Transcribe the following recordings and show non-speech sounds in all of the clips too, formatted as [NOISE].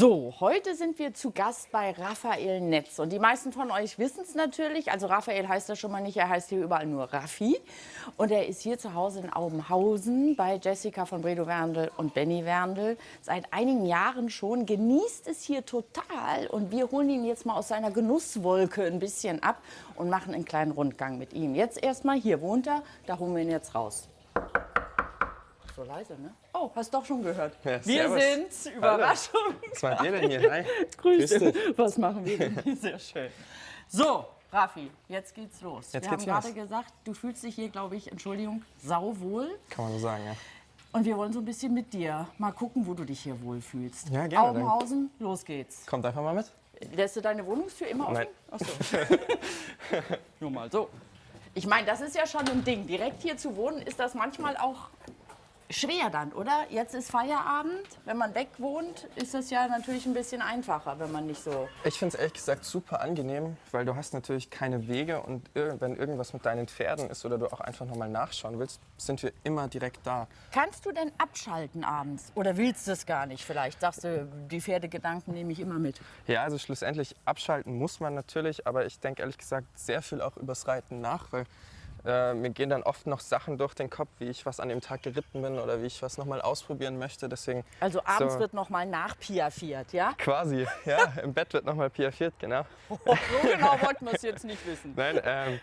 So, heute sind wir zu Gast bei Raphael Netz. Und die meisten von euch wissen es natürlich. Also Raphael heißt er schon mal nicht, er heißt hier überall nur Raffi. Und er ist hier zu Hause in Aubenhausen bei Jessica von Bredow Werndl und Benny Werndl. Seit einigen Jahren schon. Genießt es hier total. Und wir holen ihn jetzt mal aus seiner Genusswolke ein bisschen ab und machen einen kleinen Rundgang mit ihm. Jetzt erstmal hier wohnt er, da holen wir ihn jetzt raus so leise, ne? Oh, hast doch schon gehört. Ja, wir sind's. Überraschung. Hallo. Was macht ihr denn hier? Hi. [LAUGHS] Grüße. Was machen wir denn hier? Sehr schön. So, Rafi, jetzt geht's los. Jetzt wir geht's haben gerade los. gesagt, du fühlst dich hier, glaube ich, Entschuldigung, sauwohl. Kann man so sagen, ja. Und wir wollen so ein bisschen mit dir mal gucken, wo du dich hier wohlfühlst. Ja, gerne, Augenhausen, los geht's. Kommt einfach mal mit. Lässt du deine Wohnungstür immer offen? Nein. Ach so. [LAUGHS] Nur mal so. Ich meine, das ist ja schon ein Ding. Direkt hier zu wohnen, ist das manchmal auch schwer dann, oder? Jetzt ist Feierabend. Wenn man weg wohnt, ist das ja natürlich ein bisschen einfacher, wenn man nicht so. Ich finde es ehrlich gesagt super angenehm, weil du hast natürlich keine Wege und wenn irgendwas mit deinen Pferden ist oder du auch einfach nochmal nachschauen willst, sind wir immer direkt da. Kannst du denn abschalten abends? Oder willst du es gar nicht? Vielleicht sagst du, die Pferdegedanken nehme ich immer mit. Ja, also schlussendlich abschalten muss man natürlich, aber ich denke ehrlich gesagt sehr viel auch übers Reiten nach, weil äh, mir gehen dann oft noch Sachen durch den Kopf, wie ich was an dem Tag geritten bin oder wie ich was nochmal ausprobieren möchte. Deswegen Also abends so, wird noch mal nachpiafiert, ja? quasi, ja, [LAUGHS] im Bett wird nochmal piafiert, genau. Oh, so genau wollten wir es jetzt nicht wissen. Nein, ähm,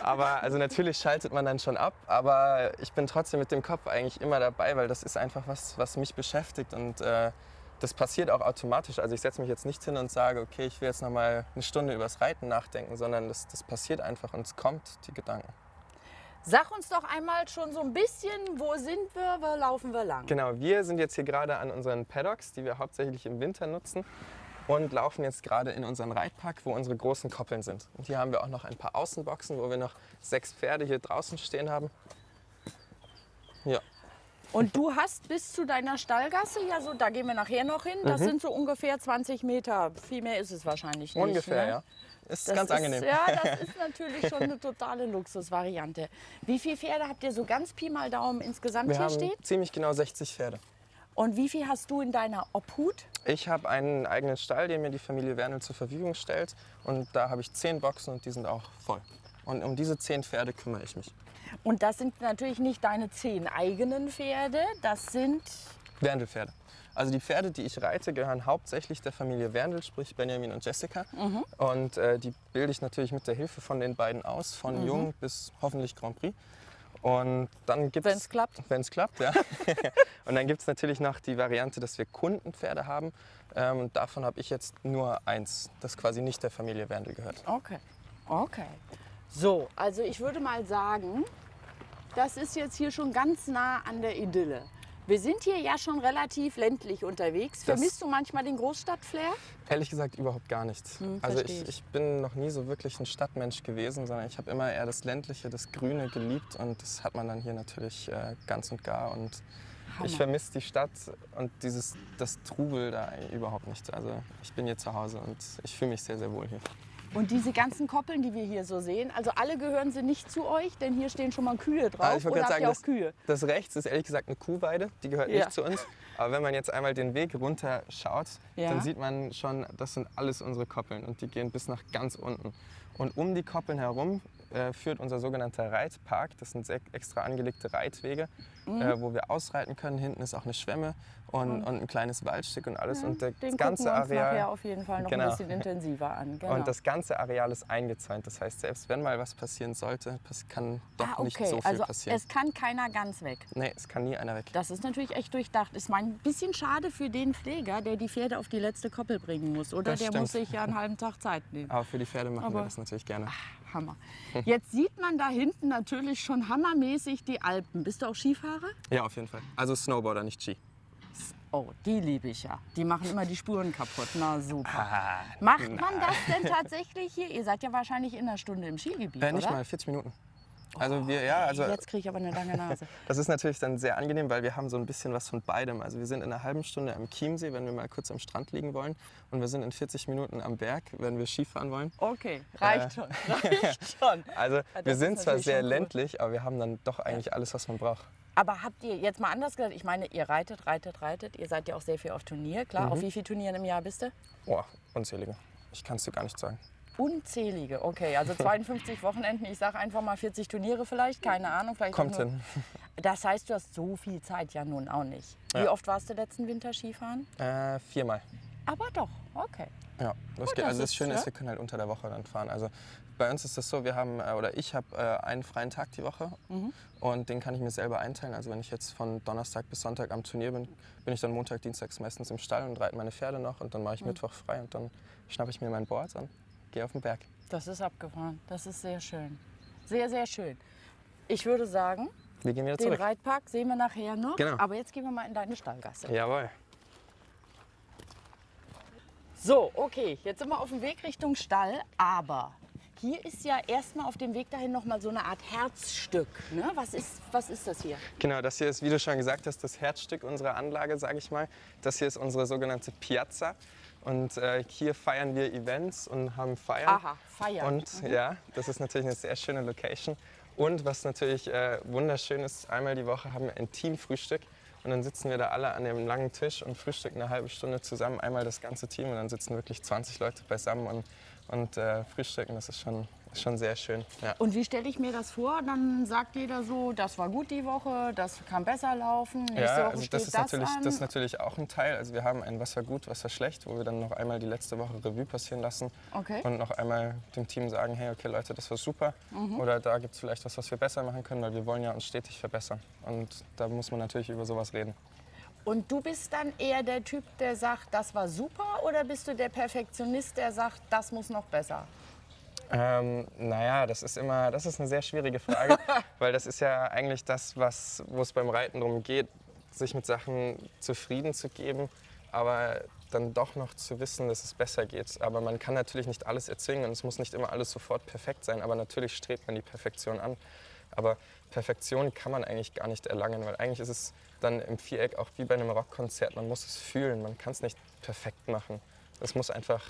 aber also natürlich schaltet man dann schon ab, aber ich bin trotzdem mit dem Kopf eigentlich immer dabei, weil das ist einfach was, was mich beschäftigt und äh, das passiert auch automatisch. Also ich setze mich jetzt nicht hin und sage, okay, ich will jetzt noch mal eine Stunde übers Reiten nachdenken, sondern das, das passiert einfach und es kommt, die Gedanken. Sag uns doch einmal schon so ein bisschen, wo sind wir, wo laufen wir lang? Genau, wir sind jetzt hier gerade an unseren Paddocks, die wir hauptsächlich im Winter nutzen und laufen jetzt gerade in unseren Reitpark, wo unsere großen Koppeln sind. Und hier haben wir auch noch ein paar Außenboxen, wo wir noch sechs Pferde hier draußen stehen haben. Ja. Und du hast bis zu deiner Stallgasse, ja so, da gehen wir nachher noch hin, das sind so ungefähr 20 Meter. Viel mehr ist es wahrscheinlich nicht. Ungefähr, ne? ja. Ist Das ganz ist, angenehm. Ja, das [LAUGHS] ist natürlich schon eine totale Luxusvariante. Wie viele Pferde habt ihr so ganz Pi mal Daumen insgesamt Wir hier haben stehen? ziemlich genau 60 Pferde. Und wie viel hast du in deiner Obhut? Ich habe einen eigenen Stall, den mir die Familie Wernel zur Verfügung stellt. Und da habe ich 10 Boxen und die sind auch voll. Und um diese 10 Pferde kümmere ich mich. Und das sind natürlich nicht deine zehn eigenen Pferde, das sind Werndelpferde. Also die Pferde, die ich reite, gehören hauptsächlich der Familie Wernel, sprich Benjamin und Jessica. Mhm. Und äh, die bilde ich natürlich mit der Hilfe von den beiden aus, von Mhm. Jung bis hoffentlich Grand Prix. Und dann gibt Wenn's klappt. Wenn es klappt, ja. [LAUGHS] und dann gibt es natürlich noch die Variante, dass wir Kundenpferde haben. Ähm, und davon habe ich jetzt nur eins, das quasi nicht der Familie Wernel gehört. Okay, okay. So, also ich würde mal sagen, das ist jetzt hier schon ganz nah an der Idylle. Wir sind hier ja schon relativ ländlich unterwegs. Das- Vermisst du manchmal den Großstadtflair? Ehrlich gesagt überhaupt gar nicht. Hm, also ich, ich. bin noch nie so wirklich ein Stadtmensch gewesen, sondern ich habe immer eher das ländliche, das Grüne geliebt und das hat man dann hier natürlich äh, ganz und gar und Hammer. ich vermisse die Stadt und dieses das Trubel da überhaupt nicht. Also ich bin hier zu Hause und ich fühle mich sehr sehr wohl hier. Und diese ganzen Koppeln, die wir hier so sehen, also alle gehören sie nicht zu euch, denn hier stehen schon mal Kühe drauf. Also ich wollte Oder gerade sagen, auch Kühe? das, das rechts ist ehrlich gesagt eine Kuhweide, die gehört Ja. nicht zu uns. Aber wenn man jetzt einmal den Weg runter schaut, Ja. dann sieht man schon, das sind alles unsere Koppeln und die gehen bis nach ganz unten. Und um die Koppeln herum äh, führt unser sogenannter Reitpark. Das sind extra angelegte Reitwege, Mhm. äh, wo wir ausreiten können. Hinten ist auch eine Schwemme und, und ein kleines Waldstück und alles. und das Den ganze wir uns nachher Areal. auf jeden Fall noch Genau. ein bisschen intensiver an. Genau. Und das ganze Areal ist eingezäunt. Das heißt, selbst wenn mal was passieren sollte, kann doch ah, nicht okay. so viel also passieren. es kann keiner ganz weg. nee, es kann nie einer weg. Das ist natürlich echt durchdacht. Ist mein bisschen schade für den Pfleger, der die Pferde auf die letzte Koppel bringen muss. Oder Das der stimmt. muss sich ja einen halben Tag Zeit nehmen. Aber für die Pferde machen Aber- wir das natürlich gerne. Hammer. Jetzt sieht man da hinten natürlich schon hammermäßig die Alpen. Bist du auch Skifahrer? Ja, auf jeden Fall. Also Snowboarder, nicht Ski. Oh, die liebe ich ja. Die machen immer die Spuren kaputt. Na super. Ah, Macht man das denn tatsächlich hier? Ihr seid ja wahrscheinlich in einer Stunde im Skigebiet, Äh, nicht oder? mal, 40 Minuten. Also wir, ja, also Jetzt kriege ich aber eine lange Nase. [LAUGHS] das ist natürlich dann sehr angenehm, weil wir haben so ein bisschen was von beidem. Also wir sind in einer halben Stunde am Chiemsee, wenn wir mal kurz am Strand liegen wollen. Und wir sind in 40 Minuten am Berg, wenn wir Skifahren wollen. Okay, reicht Äh. schon. [LAUGHS] Reicht schon. Also das wir sind zwar sehr ländlich, aber wir haben dann doch eigentlich alles, was man braucht. Aber habt ihr jetzt mal anders gesagt, ich meine, ihr reitet, reitet, reitet, ihr seid ja auch sehr viel auf Turnier, klar. Mhm. Auf wie viele Turnieren im Jahr bist du? Boah, unzählige. Ich kann es dir gar nicht sagen. Unzählige, okay. Also [LAUGHS] 52 Wochenenden, ich sage einfach mal 40 Turniere vielleicht, keine Ahnung. Vielleicht Kommt nur- hin. [LAUGHS] Das heißt, du hast so viel Zeit ja nun auch nicht. Wie Ja. oft warst du letzten Winter Skifahren? Äh, viermal. Aber doch, okay. Ja, das Gut, geht. das Also das ist, Schöne ist, wir können halt unter der Woche dann fahren. Also bei uns ist das so, wir haben, äh, oder ich habe äh, einen freien Tag die Woche Mhm. und den kann ich mir selber einteilen. Also wenn ich jetzt von Donnerstag bis Sonntag am Turnier bin, bin ich dann Montag, Dienstags meistens im Stall und reite meine Pferde noch und dann mache Mhm. ich Mittwoch frei und dann schnappe ich mir mein Board und gehe auf den Berg. Das ist abgefahren. Das ist sehr schön. Sehr, sehr schön. Ich würde sagen, Wir gehen wieder den zurück. Reitpark sehen wir nachher noch. Genau. Aber jetzt gehen wir mal in deine Stallgasse. Jawohl. So, okay, jetzt sind wir auf dem Weg Richtung Stall, aber hier ist ja erstmal auf dem Weg dahin noch mal so eine Art Herzstück. Ne? Was, ist, was ist das hier? Genau, das hier ist, wie du schon gesagt hast, das Herzstück unserer Anlage, sage ich mal. Das hier ist unsere sogenannte Piazza. Und äh, hier feiern wir Events und haben Feiern. Aha, feiern. Und ja, das ist natürlich eine sehr schöne Location. Und was natürlich äh, wunderschön ist, einmal die Woche haben wir ein Teamfrühstück. Und dann sitzen wir da alle an dem langen Tisch und frühstücken eine halbe Stunde zusammen, einmal das ganze Team. Und dann sitzen wirklich 20 Leute beisammen und, und äh, frühstücken. Das ist schon, ist schon sehr schön. Ja. Und wie stelle ich mir das vor? Dann sagt jeder so, das war gut die Woche, das kann besser laufen. Nächste Ja, Woche also steht das ist, das natürlich, an. das ist natürlich auch ein Teil. Also wir haben ein Was war gut, was war schlecht, wo wir dann noch einmal die letzte Woche Revue passieren lassen Okay. und noch einmal dem Team sagen, hey, okay Leute, das war super Mhm. oder da gibt es vielleicht was, was wir besser machen können, weil wir wollen ja uns stetig verbessern. Und da muss man natürlich über sowas reden. Und du bist dann eher der Typ, der sagt, das war super, oder bist du der Perfektionist, der sagt, das muss noch besser? Ähm, naja, das ist immer, das ist eine sehr schwierige Frage, [LAUGHS] weil das ist ja eigentlich das, was, wo es beim Reiten darum geht, sich mit Sachen zufrieden zu geben, aber dann doch noch zu wissen, dass es besser geht. Aber man kann natürlich nicht alles erzwingen und es muss nicht immer alles sofort perfekt sein, aber natürlich strebt man die Perfektion an. Aber Perfektion kann man eigentlich gar nicht erlangen, weil eigentlich ist es dann im Viereck auch wie bei einem Rockkonzert, man muss es fühlen, man kann es nicht perfekt machen. Es muss einfach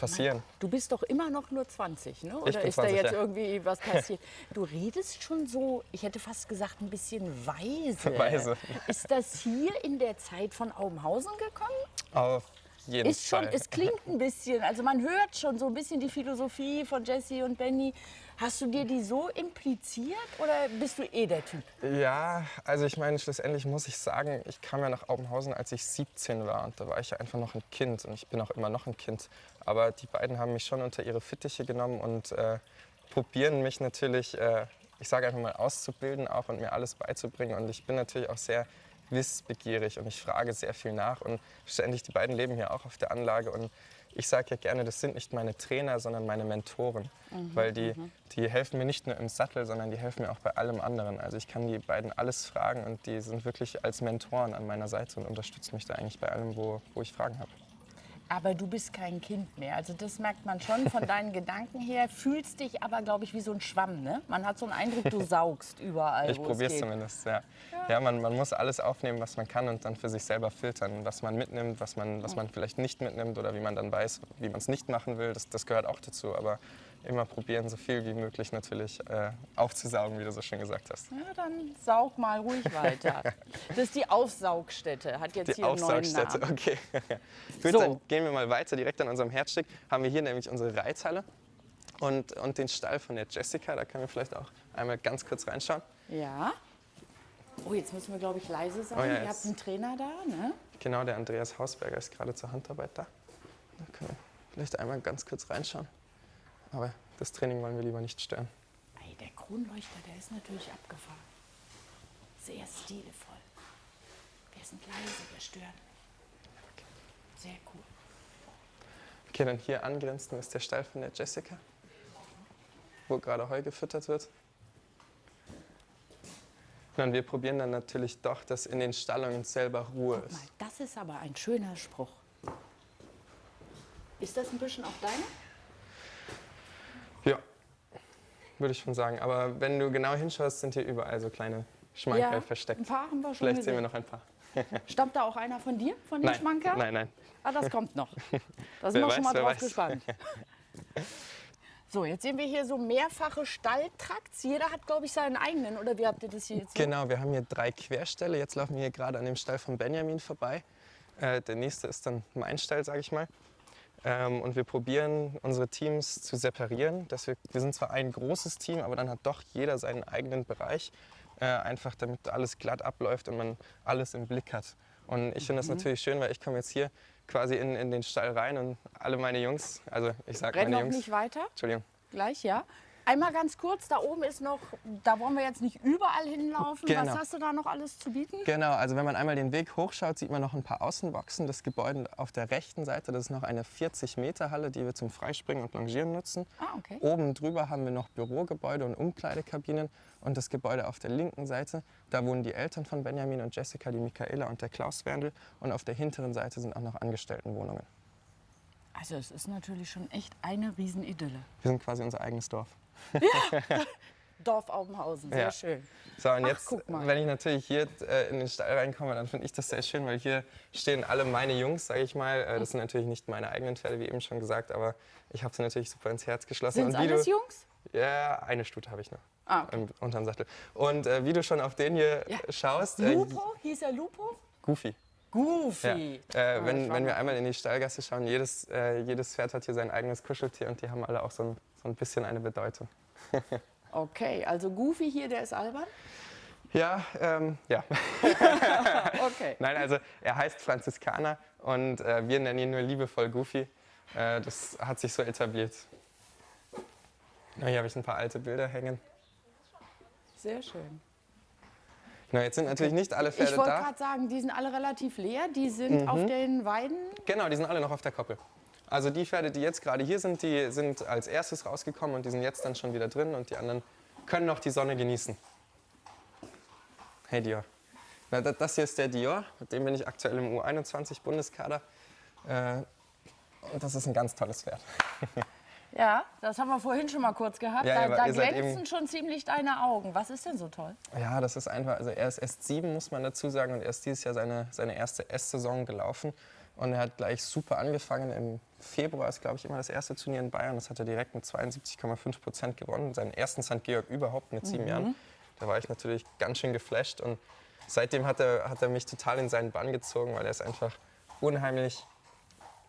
passieren. Du bist doch immer noch nur 20, ne? Oder ist da 20, jetzt ja. irgendwie was [LAUGHS] passiert? Du redest schon so, ich hätte fast gesagt, ein bisschen weise. Weise. Ist das hier in der Zeit von Aubenhausen gekommen? Auf jeden Ist schon, Fall. es klingt ein bisschen, also man hört schon so ein bisschen die Philosophie von Jesse und Benny. Hast du dir die so impliziert oder bist du eh der Typ? Ja, also ich meine, schlussendlich muss ich sagen, ich kam ja nach Aubenhausen, als ich 17 war und da war ich ja einfach noch ein Kind und ich bin auch immer noch ein Kind. Aber die beiden haben mich schon unter ihre Fittiche genommen und äh, probieren mich natürlich, äh, ich sage einfach mal, auszubilden auch und mir alles beizubringen. Und ich bin natürlich auch sehr wissbegierig und ich frage sehr viel nach und ständig, die beiden leben hier auch auf der Anlage und ich sage ja gerne, das sind nicht meine Trainer, sondern meine Mentoren, weil die, die helfen mir nicht nur im Sattel, sondern die helfen mir auch bei allem anderen. Also ich kann die beiden alles fragen und die sind wirklich als Mentoren an meiner Seite und unterstützen mich da eigentlich bei allem, wo, wo ich Fragen habe. Aber du bist kein Kind mehr. Also das merkt man schon von [LAUGHS] deinen Gedanken her. Fühlst dich aber, glaube ich, wie so ein Schwamm. Ne? Man hat so einen Eindruck, du [LAUGHS] saugst überall, Ich probiere es zumindest, ja. Ja, man, man muss alles aufnehmen, was man kann und dann für sich selber filtern, was man mitnimmt, was man, was man vielleicht nicht mitnimmt oder wie man dann weiß, wie man es nicht machen will. Das, das gehört auch dazu. Aber immer probieren, so viel wie möglich natürlich äh, aufzusaugen, wie du so schön gesagt hast. Ja, dann saug mal ruhig weiter. [LAUGHS] Das ist die Aufsaugstätte, hat jetzt Die hier einen neuen Aufsaugstätte, Namen. okay. [LAUGHS] Gut, So. dann gehen wir mal weiter. Direkt an unserem Herzstück haben wir hier nämlich unsere Reithalle und, und den Stall von der Jessica. Da können wir vielleicht auch einmal ganz kurz reinschauen. Ja. Oh, jetzt müssen wir, glaube ich, leise sein. Oh ja, Ihr habt einen Trainer da, ne? Genau, der Andreas Hausberger ist gerade zur Handarbeit da. Da können wir vielleicht einmal ganz kurz reinschauen. Aber das Training wollen wir lieber nicht stören. Ey, der Kronleuchter, der ist natürlich abgefahren. Sehr stilvoll. Wir sind leise, wir stören. Sehr cool. Okay, dann hier angrenzend ist der Stall von der Jessica, wo gerade Heu gefüttert wird. Und wir probieren dann natürlich doch, dass in den Stallungen selber Ruhe mal, ist. das ist aber ein schöner Spruch. Ist das ein bisschen auch deine? Ja, würde ich schon sagen. Aber wenn du genau hinschaust, sind hier überall so kleine Schmankerl versteckt. ein paar haben wir schon Vielleicht sehen wir gesehen. noch ein paar. [LAUGHS] Stammt da auch einer von dir, von den Schmankerl? nein, nein. Ah, das kommt noch. [LAUGHS] Da sind wir schon mal drauf weiß. gespannt. [LAUGHS] So, jetzt sehen wir hier so mehrfache Stalltrakts. Jeder hat, glaube ich, seinen eigenen. Oder wie habt ihr das hier jetzt? Genau, wir haben hier drei Querställe. Jetzt laufen wir hier gerade an dem Stall von Benjamin vorbei. Äh, der nächste ist dann mein Stall, sage ich mal. Ähm, und wir probieren unsere Teams zu separieren. Dass wir, wir sind zwar ein großes Team, aber dann hat doch jeder seinen eigenen Bereich. Äh, einfach damit alles glatt abläuft und man alles im Blick hat. Und ich finde das natürlich schön, weil ich komme jetzt hier quasi in, in den Stall rein und alle meine Jungs, also ich sage meine noch Jungs, nicht weiter. Entschuldigung, Gleich, ja. Einmal ganz kurz, da oben ist noch, da wollen wir jetzt nicht überall hinlaufen. Was Genau. hast du da noch alles zu bieten? Genau, also wenn man einmal den Weg hochschaut, sieht man noch ein paar Außenboxen. Das Gebäude auf der rechten Seite, das ist noch eine 40-Meter-Halle, die wir zum Freispringen und Longieren nutzen. Ah, okay. Oben drüber haben wir noch Bürogebäude und Umkleidekabinen. Und das Gebäude auf der linken Seite, da wohnen die Eltern von Benjamin und Jessica, die Michaela und der Klaus Werndl. Und auf der hinteren Seite sind auch noch Angestelltenwohnungen. Also es ist natürlich schon echt eine Riesenidylle. Wir sind quasi unser eigenes Dorf. [LAUGHS] Dorf Aubenhausen, sehr Ja. schön. So, und Ach, jetzt, wenn ich natürlich hier äh, in den Stall reinkomme, dann finde ich das sehr schön, weil hier stehen alle meine Jungs, sage ich mal. Äh, das sind natürlich nicht meine eigenen Pferde, wie eben schon gesagt, aber ich habe sie natürlich super ins Herz geschlossen. Sind alles du, Jungs? Ja, eine Stute habe ich noch. Ah, okay. Im, unterm Sattel. Und äh, wie du schon auf den hier Ja. schaust, äh, Lupo? Hieß er Lupo? Goofy. Ja. Goofy. Äh, Ah, ich wenn, wenn wir einmal in die Stallgasse schauen, jedes, äh, jedes Pferd hat hier sein eigenes Kuscheltier und die haben alle auch so ein, so ein bisschen eine Bedeutung. [LAUGHS] Okay, also Goofy hier, der ist albern? Ja, ähm, ja. [LAUGHS] Okay. Nein, also er heißt Franziskaner und äh, wir nennen ihn nur liebevoll Goofy. Äh, das hat sich so etabliert. Na, hier habe ich ein paar alte Bilder hängen. Sehr schön. Genau, jetzt sind natürlich nicht alle Pferde Ich wollte da. Mhm. gerade sagen, die sind alle relativ leer. Die sind auf den Weiden. Genau, die sind alle noch auf der Koppel. Also die Pferde, die jetzt gerade hier sind, die sind als erstes rausgekommen und die sind jetzt dann schon wieder drin und die anderen können noch die Sonne genießen. Hey Dior. Na, da- das hier ist der Dior, mit dem bin ich aktuell im U21-Bundeskader. Äh, und das ist ein ganz tolles Pferd. [LAUGHS] Ja, das haben wir vorhin schon mal kurz gehabt. Ja, da da glänzen schon ziemlich deine Augen. Was ist denn so toll? Ja, das ist einfach, also er ist erst sieben, muss man dazu sagen, und er ist dieses Jahr seine, seine erste S-Saison gelaufen. Und er hat gleich super angefangen. Im Februar ist, glaube ich, immer das erste Turnier in Bayern. Das hat er direkt mit 72,5 Prozent gewonnen. Seinen ersten St. Georg überhaupt mit sieben Jahren. Da war ich natürlich ganz schön geflasht. Und seitdem hat er, hat er mich total in seinen Bann gezogen, weil er ist einfach unheimlich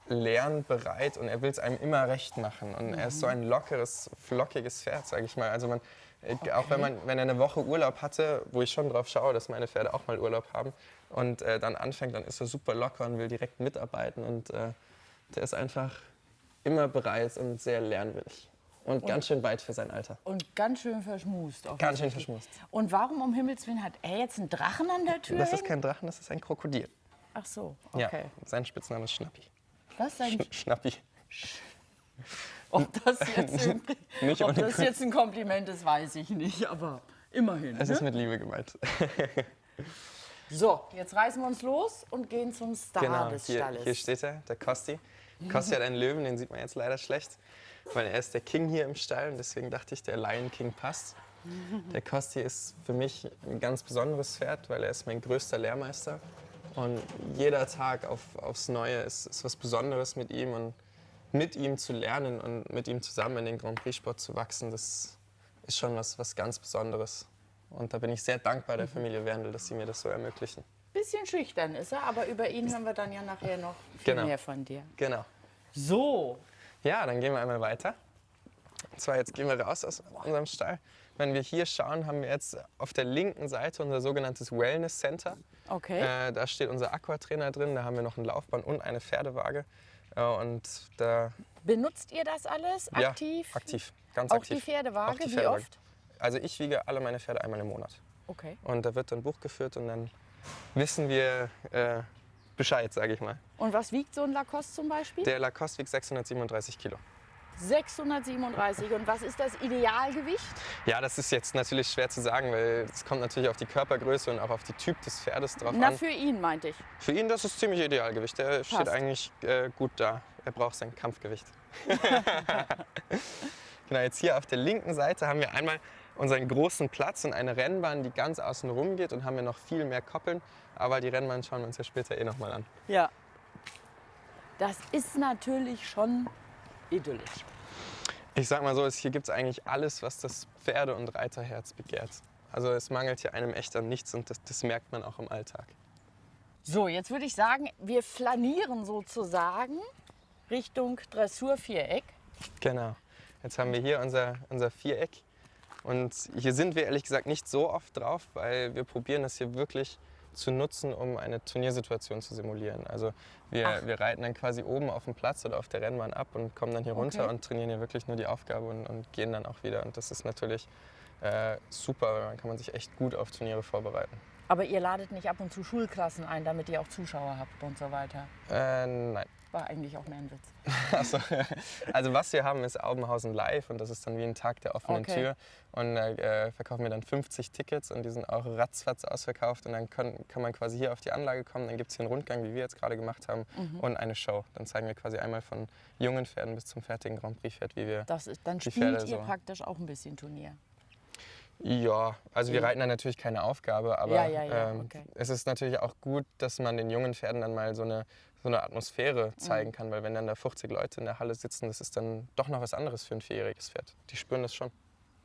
lernbereit und er will es einem immer recht machen. Und er ist so ein lockeres, flockiges Pferd, sage ich mal. Also man, äh, auch wenn, man, wenn er eine Woche Urlaub hatte, wo ich schon drauf schaue, dass meine Pferde auch mal Urlaub haben und äh, dann anfängt, dann ist er super locker und will direkt mitarbeiten und äh, der ist einfach immer bereit und sehr lernwillig. Und, ganz schön weit für sein Alter. Und ganz schön verschmust. Ganz schön verschmust. Und warum um Himmels Willen hat er jetzt einen Drachen an der Tür? Das ist kein Drachen, das ist ein Krokodil. Ach so, Ja, okay. sein Spitzname ist Schnappi. Was sein, Schnappi. Ob das, jetzt [LAUGHS] ein, Nicht ob das jetzt ein Kompliment ist, weiß ich nicht. Aber immerhin. Es Ne? ist mit Liebe gemeint. [LAUGHS] So, jetzt reißen wir uns los und gehen zum Star Genau, des hier, Stalles. hier steht er, der Kosti. Kosti hat einen Löwen, den sieht man jetzt leider schlecht, weil er ist der King hier im Stall und deswegen dachte ich, der Lion King passt. Der Kosti ist für mich ein ganz besonderes Pferd, weil er ist mein größter Lehrmeister und jeder Tag auf, aufs Neue ist, ist was Besonderes mit ihm und mit ihm zu lernen und mit ihm zusammen in den Grand Prix Sport zu wachsen, das ist schon was, was ganz Besonderes. Und da bin ich sehr dankbar der Familie Werndl, dass sie mir das so ermöglichen. Bisschen schüchtern ist er, aber über ihn hören wir dann ja nachher noch viel Genau. mehr von dir. Genau. So, Ja, dann gehen wir einmal weiter. Und zwar jetzt gehen wir raus aus unserem Stall. Wenn wir hier schauen, haben wir jetzt auf der linken Seite unser sogenanntes Wellness Center. okay. Äh, da steht unser Aquatrainer drin, da haben wir noch ein Laufband und eine Pferdewaage. Äh, und da Benutzt ihr das alles aktiv? Ja, aktiv, ganz Auch aktiv. die Pferdewaage? Auch die Wie Pferdewaage. oft? Also ich wiege alle meine Pferde einmal im Monat. Okay. Und da wird dann Buch geführt und dann wissen wir äh, Bescheid, sage ich mal. Und was wiegt so ein Lacoste zum Beispiel? Der Lacoste wiegt 637 Kilo. 637. Und was ist das Idealgewicht? Ja, das ist jetzt natürlich schwer zu sagen, weil es kommt natürlich auf die Körpergröße und auch auf die Typ des Pferdes drauf Na, an. für ihn meinte ich. Für ihn das ist ziemlich Idealgewicht. Steht Passt. eigentlich äh, gut da. Er braucht sein Kampfgewicht. [LAUGHS] [LAUGHS] genau, jetzt hier auf der linken Seite haben wir einmal unseren großen Platz und eine Rennbahn, die ganz außen rum geht und haben wir noch viel mehr Koppeln. Aber die Rennbahn schauen wir uns ja später eh nochmal an. Ja. Das ist natürlich schon idyllisch. Ich sag mal so, es- hier gibt es eigentlich alles, was das Pferde- und Reiterherz begehrt. Also es mangelt hier einem echt an nichts und das, das merkt man auch im Alltag. So, jetzt würde ich sagen, wir flanieren sozusagen Richtung Dressurviereck. Genau. Jetzt haben wir hier unser, unser Viereck. Und hier sind wir ehrlich gesagt nicht so oft drauf, weil wir probieren das hier wirklich zu nutzen, um eine Turniersituation zu simulieren. Also wir, Ach. wir reiten dann quasi oben auf dem Platz oder auf der Rennbahn ab und kommen dann hier runter Okay. und trainieren hier wirklich nur die Aufgabe und, und gehen dann auch wieder. Und das ist natürlich äh, super, weil dann kann man sich echt gut auf Turniere vorbereiten. Aber ihr ladet nicht ab und zu Schulklassen ein, damit ihr auch Zuschauer habt und so weiter. Äh, nein. War eigentlich auch mehr ein Witz. [LAUGHS] Also, also was wir haben, ist Aubenhausen Live und das ist dann wie ein Tag der offenen Okay. Tür. Und da äh, verkaufen wir dann 50 Tickets und die sind auch ratzfatz ausverkauft. Und dann können, kann man quasi hier auf die Anlage kommen. Dann gibt es hier einen Rundgang, wie wir jetzt gerade gemacht haben, Mhm. und eine Show. Dann zeigen wir quasi einmal von jungen Pferden bis zum fertigen Grand Prix-Pferd, wie wir. Das ist, dann spielt Pferde ihr so. praktisch auch ein bisschen Turnier. Ja, also wir Ja. reiten dann natürlich keine Aufgabe, aber Ja, ja, ja, ähm, okay. es ist natürlich auch gut, dass man den jungen Pferden dann mal so eine, so eine Atmosphäre zeigen Mhm. kann, weil wenn dann da 50 Leute in der Halle sitzen, das ist dann doch noch was anderes für ein vierjähriges Pferd. Die spüren das schon.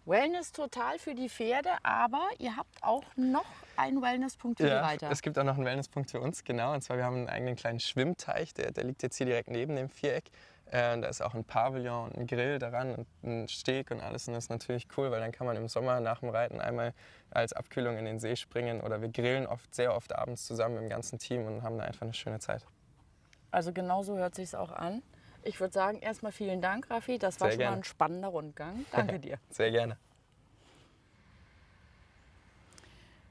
Wellness total für die Pferde, aber ihr habt auch noch einen Wellnesspunkt für die Reiter. es gibt auch noch einen Wellnesspunkt für uns, genau. Und zwar, wir haben einen eigenen kleinen Schwimmteich, der, der liegt jetzt hier direkt neben dem Viereck. Äh, und da ist auch ein Pavillon und ein Grill daran und ein Steg und alles. Und das ist natürlich cool, weil dann kann man im Sommer nach dem Reiten einmal als Abkühlung in den See springen. Oder wir grillen oft, sehr oft abends zusammen im ganzen Team und haben da einfach eine schöne Zeit. Also genau so hört sich auch an. Ich würde sagen, erstmal vielen Dank, Raffi. Das war Sehr schon mal gerne. ein spannender Rundgang. Danke [LAUGHS] dir. Sehr gerne.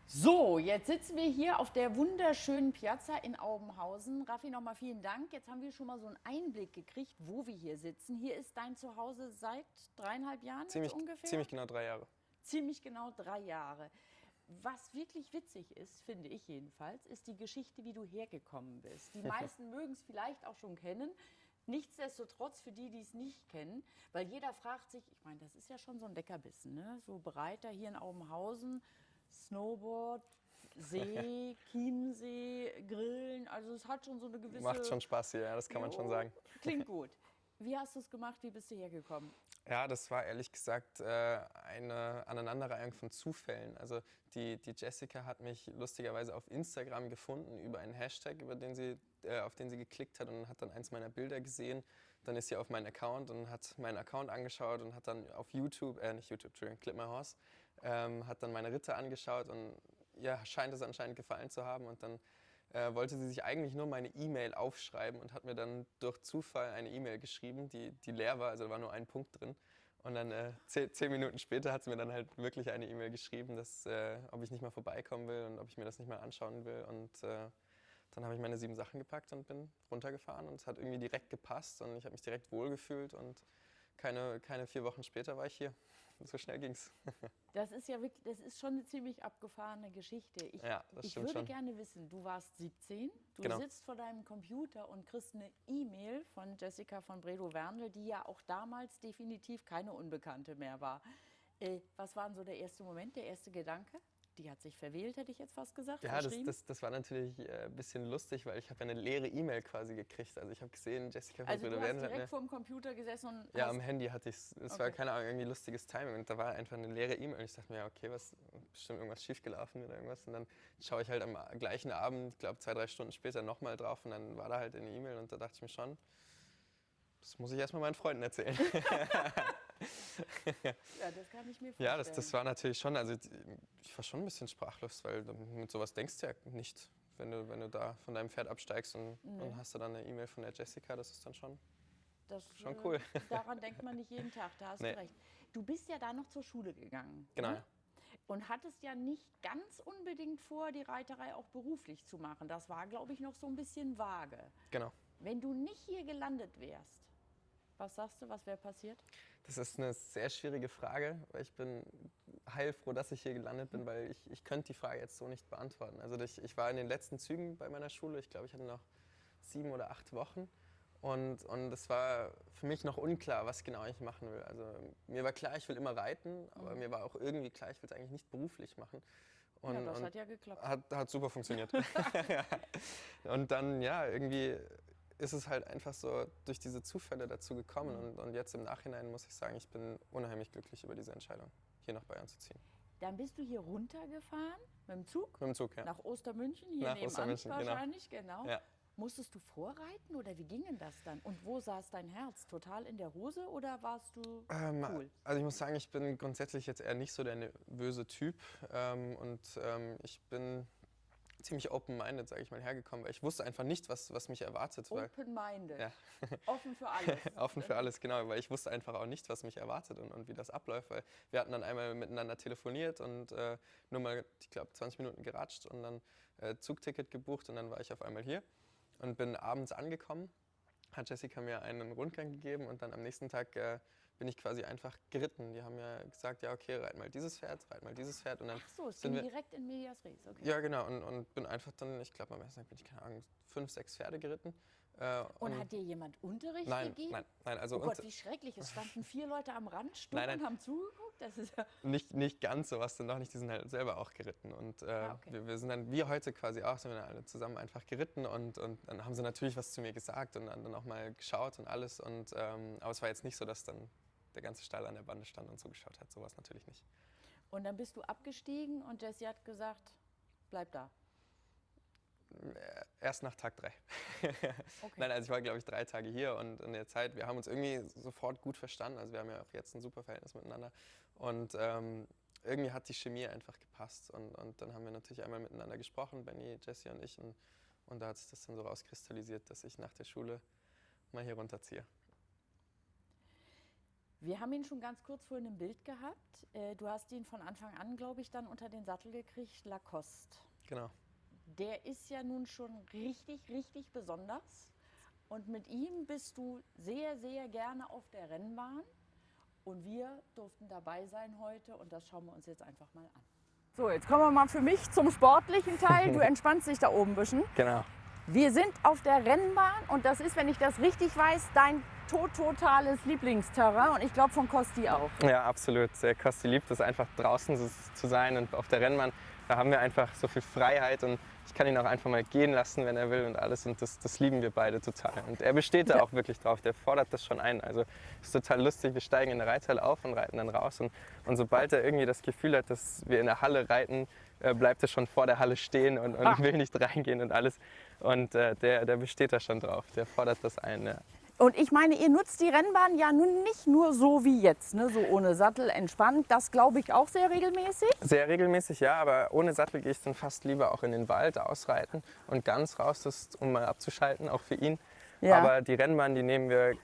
So, jetzt sitzen wir hier auf der wunderschönen Piazza in Aubenhausen. Raffi, nochmal vielen Dank. Jetzt haben wir schon mal so einen Einblick gekriegt, wo wir hier sitzen. Hier ist dein Zuhause seit dreieinhalb Jahren Ziemlich, ungefähr? ziemlich genau drei Jahre. Ziemlich genau drei Jahre. Was wirklich witzig ist, finde ich jedenfalls, ist die Geschichte, wie du hergekommen bist. Die [LAUGHS] meisten mögen es vielleicht auch schon kennen. Nichtsdestotrotz für die, die es nicht kennen, weil jeder fragt sich, ich meine, das ist ja schon so ein Leckerbissen, ne? so Breiter hier in Aubenhausen, Snowboard, See, [LAUGHS] Chiemsee, Grillen, also es hat schon so eine gewisse... Macht schon Spaß hier, ja, das kann man schon Jo, sagen. Klingt [LAUGHS] gut. Wie hast du es gemacht, wie bist du hergekommen? Ja, das war ehrlich gesagt äh, eine Aneinanderreihung von Zufällen. Also die, die Jessica hat mich lustigerweise auf Instagram gefunden über einen Hashtag, über den sie, äh, auf den sie geklickt hat und hat dann eins meiner Bilder gesehen. Dann ist sie auf meinen Account und hat meinen Account angeschaut und hat dann auf YouTube, äh nicht YouTube, Entschuldigung, Clip My Horse, ähm, hat dann meine Ritter angeschaut und ja, scheint es anscheinend gefallen zu haben und dann äh, wollte sie sich eigentlich nur meine E-Mail aufschreiben und hat mir dann durch Zufall eine E-Mail geschrieben, die, die leer war, also da war nur ein Punkt drin. Und dann äh, zehn, zehn Minuten später hat sie mir dann halt wirklich eine E-Mail geschrieben, dass, äh, ob ich nicht mal vorbeikommen will und ob ich mir das nicht mal anschauen will. Und äh, dann habe ich meine sieben Sachen gepackt und bin runtergefahren und es hat irgendwie direkt gepasst und ich habe mich direkt wohlgefühlt und keine, keine vier Wochen später war ich hier. [LAUGHS] So schnell ging's. [LAUGHS] Das ist ja wirklich, das ist schon eine ziemlich abgefahrene Geschichte. Ich, Ja, ich würde schon. gerne wissen, du warst 17, du Genau. sitzt vor deinem Computer und kriegst eine E-Mail von Jessica von Bredow-Werndl, die ja auch damals definitiv keine Unbekannte mehr war. Äh, was war denn so der erste Moment, der erste Gedanke? Die hat sich verwählt, hätte ich jetzt fast gesagt. Ja, das, das, das war natürlich äh, ein bisschen lustig, weil ich habe ja eine leere E-Mail quasi gekriegt. Also ich habe gesehen, Jessica also du Brüder hast Werden hat direkt mir... vor dem Computer gesessen und Ja, hast, am Handy hatte ich es. Es war Okay. keine Ahnung, irgendwie lustiges Timing. Und da war einfach eine leere E-Mail. Und ich dachte mir, ja, okay, was, bestimmt irgendwas schiefgelaufen oder irgendwas. Und dann schaue ich halt am gleichen Abend, ich glaube zwei, drei Stunden später nochmal drauf. Und dann war da halt eine E-Mail. Und da dachte ich mir schon, das muss ich erstmal meinen Freunden erzählen. [LAUGHS] [LAUGHS] ja, das kann ich mir vorstellen. ja, das, das war natürlich schon, also ich war schon ein bisschen sprachlos, weil mit sowas denkst du ja nicht, wenn du, wenn du da von deinem Pferd absteigst und, und hast du dann eine E-Mail von der Jessica, das ist dann schon. Das, Schon äh, cool. [LAUGHS] Daran denkt man nicht jeden Tag, da hast Nee. du recht. Du bist ja da noch zur Schule gegangen. Genau, ne? Und hattest ja nicht ganz unbedingt vor, die Reiterei auch beruflich zu machen. Das war, glaube ich, noch so ein bisschen vage. Genau. Wenn du nicht hier gelandet wärst, was sagst du, was wäre passiert? Das ist eine sehr schwierige Frage, weil ich bin heilfroh, dass ich hier gelandet bin, weil ich, ich könnte die Frage jetzt so nicht beantworten. Also ich, ich war in den letzten Zügen bei meiner Schule, ich glaube, ich hatte noch sieben oder acht Wochen und, und es war für mich noch unklar, was genau ich machen will. Also mir war klar, ich will immer reiten, aber mir war auch irgendwie klar, ich will es eigentlich nicht beruflich machen. Und, ja, das hat ja geklappt. hat, hat super funktioniert. [LAUGHS] [LAUGHS] und dann, ja, irgendwie ist es halt einfach so durch diese Zufälle dazu gekommen. Mhm. Und, und jetzt im Nachhinein muss ich sagen, ich bin unheimlich glücklich über diese Entscheidung, hier nach Bayern zu ziehen. Dann bist du hier runtergefahren mit dem Zug Mit dem Zug, ja. nach Ostermünchen, hier Nach nebenan Ostermünchen, genau. wahrscheinlich, genau. Ja. Musstest du vorreiten oder wie ging denn das dann? Und wo saß dein Herz? Total in der Hose oder warst du Ähm, cool? Also ich muss sagen, ich bin grundsätzlich jetzt eher nicht so der nervöse Typ ähm, und ähm, ich bin ziemlich open-minded, sage ich mal, hergekommen, weil ich wusste einfach nicht, was, was mich erwartet. Open-minded. Ja. [LAUGHS] Offen für alles. [LAUGHS] Offen für alles, genau, weil ich wusste einfach auch nicht, was mich erwartet und, und wie das abläuft, weil wir hatten dann einmal miteinander telefoniert und äh, nur mal, ich glaube, 20 Minuten geratscht und dann äh, Zugticket gebucht und dann war ich auf einmal hier und bin abends angekommen, hat Jessica mir einen Rundgang gegeben und dann am nächsten Tag äh, bin ich quasi einfach geritten. Die haben ja gesagt, ja okay, reit mal dieses Pferd, reit mal dieses Pferd und dann Ach so, es sind ging wir, direkt in Medias Res. Okay. ja genau und, und bin einfach dann, ich glaube am ersten Tag bin ich keine Ahnung, fünf, sechs Pferde geritten. Äh, Und hat dir jemand Unterricht nein, gegeben? nein, nein, also Oh Gott, und- wie schrecklich. Es [LAUGHS] standen vier Leute am Rand, stumm Nein, nein. und haben zugeguckt. Das ist ja nicht, nicht ganz so was denn noch nicht, die sind halt selber auch geritten. Und äh, Ah, okay. wir, wir sind dann, wie heute quasi auch, sind wir dann alle zusammen einfach geritten und, und dann haben sie natürlich was zu mir gesagt und dann, dann auch mal geschaut und alles. Und, ähm, aber es war jetzt nicht so, dass dann der ganze Stall an der Bande stand und zugeschaut hat. Sowas natürlich nicht. Und dann bist du abgestiegen und Jessie hat gesagt, bleib da. Äh, Erst nach Tag drei. [LAUGHS] Okay. Nein, also ich war, glaube ich, drei Tage hier und in der Zeit, wir haben uns irgendwie sofort gut verstanden. Also wir haben ja auch jetzt ein super Verhältnis miteinander. Und ähm, irgendwie hat die Chemie einfach gepasst. Und, und dann haben wir natürlich einmal miteinander gesprochen, Benny, Jesse und ich. Und, und da hat sich das dann so rauskristallisiert, dass ich nach der Schule mal hier runterziehe. Wir haben ihn schon ganz kurz vorhin im Bild gehabt. Äh, Du hast ihn von Anfang an, glaube ich, dann unter den Sattel gekriegt, Lacoste. Genau. Der ist ja nun schon richtig, richtig besonders. Und mit ihm bist du sehr, sehr gerne auf der Rennbahn. Und wir durften dabei sein heute und das schauen wir uns jetzt einfach mal an. So, jetzt kommen wir mal für mich zum sportlichen Teil. Du entspannst dich da oben ein bisschen. Genau. Wir sind auf der Rennbahn und das ist, wenn ich das richtig weiß, dein to totales Lieblingsterrain und ich glaube von Kosti auch. Ja, absolut. Kosti liebt es einfach draußen zu sein und auf der Rennbahn. Da haben wir einfach so viel Freiheit und ich kann ihn auch einfach mal gehen lassen, wenn er will und alles. Und das, das lieben wir beide total. Und er besteht da auch wirklich drauf. Der fordert das schon ein. Also ist total lustig. Wir steigen in der Reithalle auf und reiten dann raus. Und, und sobald er irgendwie das Gefühl hat, dass wir in der Halle reiten, äh, bleibt er schon vor der Halle stehen und, und Ah. will nicht reingehen und alles. Und äh, der, der besteht da schon drauf. Der fordert das ein. Ja. Und ich meine, ihr nutzt die Rennbahn ja nun nicht nur so wie jetzt, ne? so ohne Sattel, entspannt. Das glaube ich auch sehr regelmäßig. Sehr regelmäßig, ja, aber ohne Sattel gehe ich dann fast lieber auch in den Wald ausreiten und ganz raus, das, um mal abzuschalten, auch für ihn. Ja. Aber die Rennbahn, die nehmen wir äh,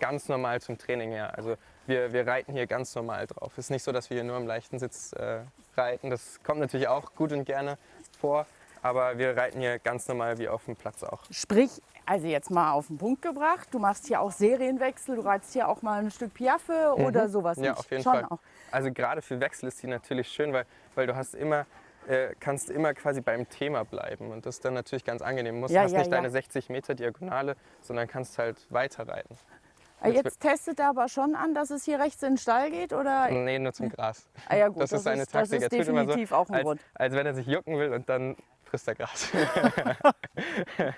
ganz normal zum Training her. Also wir, wir reiten hier ganz normal drauf. Es ist nicht so, dass wir hier nur im leichten Sitz äh, reiten. Das kommt natürlich auch gut und gerne vor, aber wir reiten hier ganz normal wie auf dem Platz auch. Sprich, also jetzt mal auf den Punkt gebracht, du machst hier auch Serienwechsel, du reitest hier auch mal ein Stück Piaffe oder sowas Mhm. Ja, nicht? auf jeden Schon Fall. Auch. Also gerade für Wechsel ist die natürlich schön, weil, weil du hast immer, äh, kannst immer quasi beim Thema bleiben. Und das ist dann natürlich ganz angenehm. Du musst, Ja, hast ja, nicht ja. deine 60 Meter Diagonale, sondern kannst halt weiter reiten. Jetzt testet er aber schon an, dass es hier rechts in den Stall geht, oder? Nee, nur zum Gras. Ah ja, gut, das, ist seine ist, das Taktik. ist immer so, definitiv auch ein als, Grund. als wenn er sich jucken will und dann frisst er Gras. [LAUGHS] [LAUGHS]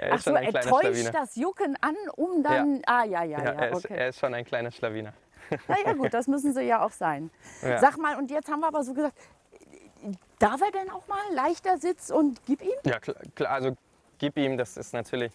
er Ach ist so, schon ein er täuscht Schlawiner. das Jucken an, um dann. Ah, ja, ja, Ja, ja, er, ist, okay. er ist schon ein kleiner Schlawiner. [LAUGHS] Na ja, gut, das müssen sie ja auch sein. Ja. Sag mal, und jetzt haben wir aber so gesagt, darf er denn auch mal leichter Sitz und gib ihm? Ja, klar, klar, also gib ihm, das ist natürlich,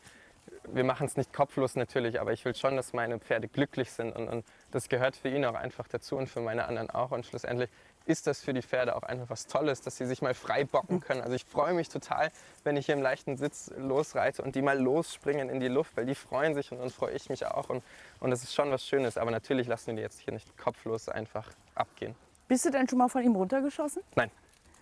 wir machen es nicht kopflos natürlich, aber ich will schon, dass meine Pferde glücklich sind und, und das gehört für ihn auch einfach dazu und für meine anderen auch und schlussendlich ist das für die Pferde auch einfach was Tolles, dass sie sich mal frei bocken können. Also ich freue mich total, wenn ich hier im leichten Sitz losreite und die mal losspringen in die Luft, weil die freuen sich und dann freue ich mich auch und, und das ist schon was Schönes, aber natürlich lassen wir die jetzt hier nicht kopflos einfach abgehen. Bist du denn schon mal von ihm runtergeschossen? Nein,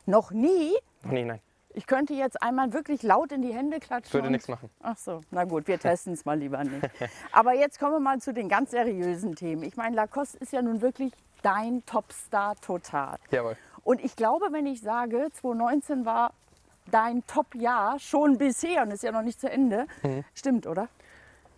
Noch nie? noch nie, nein, Ich könnte jetzt einmal wirklich laut in die Hände klatschen. würde nichts machen. Ach so, na gut, wir testen es mal lieber nicht. [LAUGHS] Aber jetzt kommen wir mal zu den ganz seriösen Themen. Ich meine, Lacoste ist ja nun wirklich dein Topstar total. Jawohl. Und ich glaube, wenn ich sage, 2019 war dein Top-Jahr schon bisher und ist ja noch nicht zu Ende, Mhm. stimmt, oder?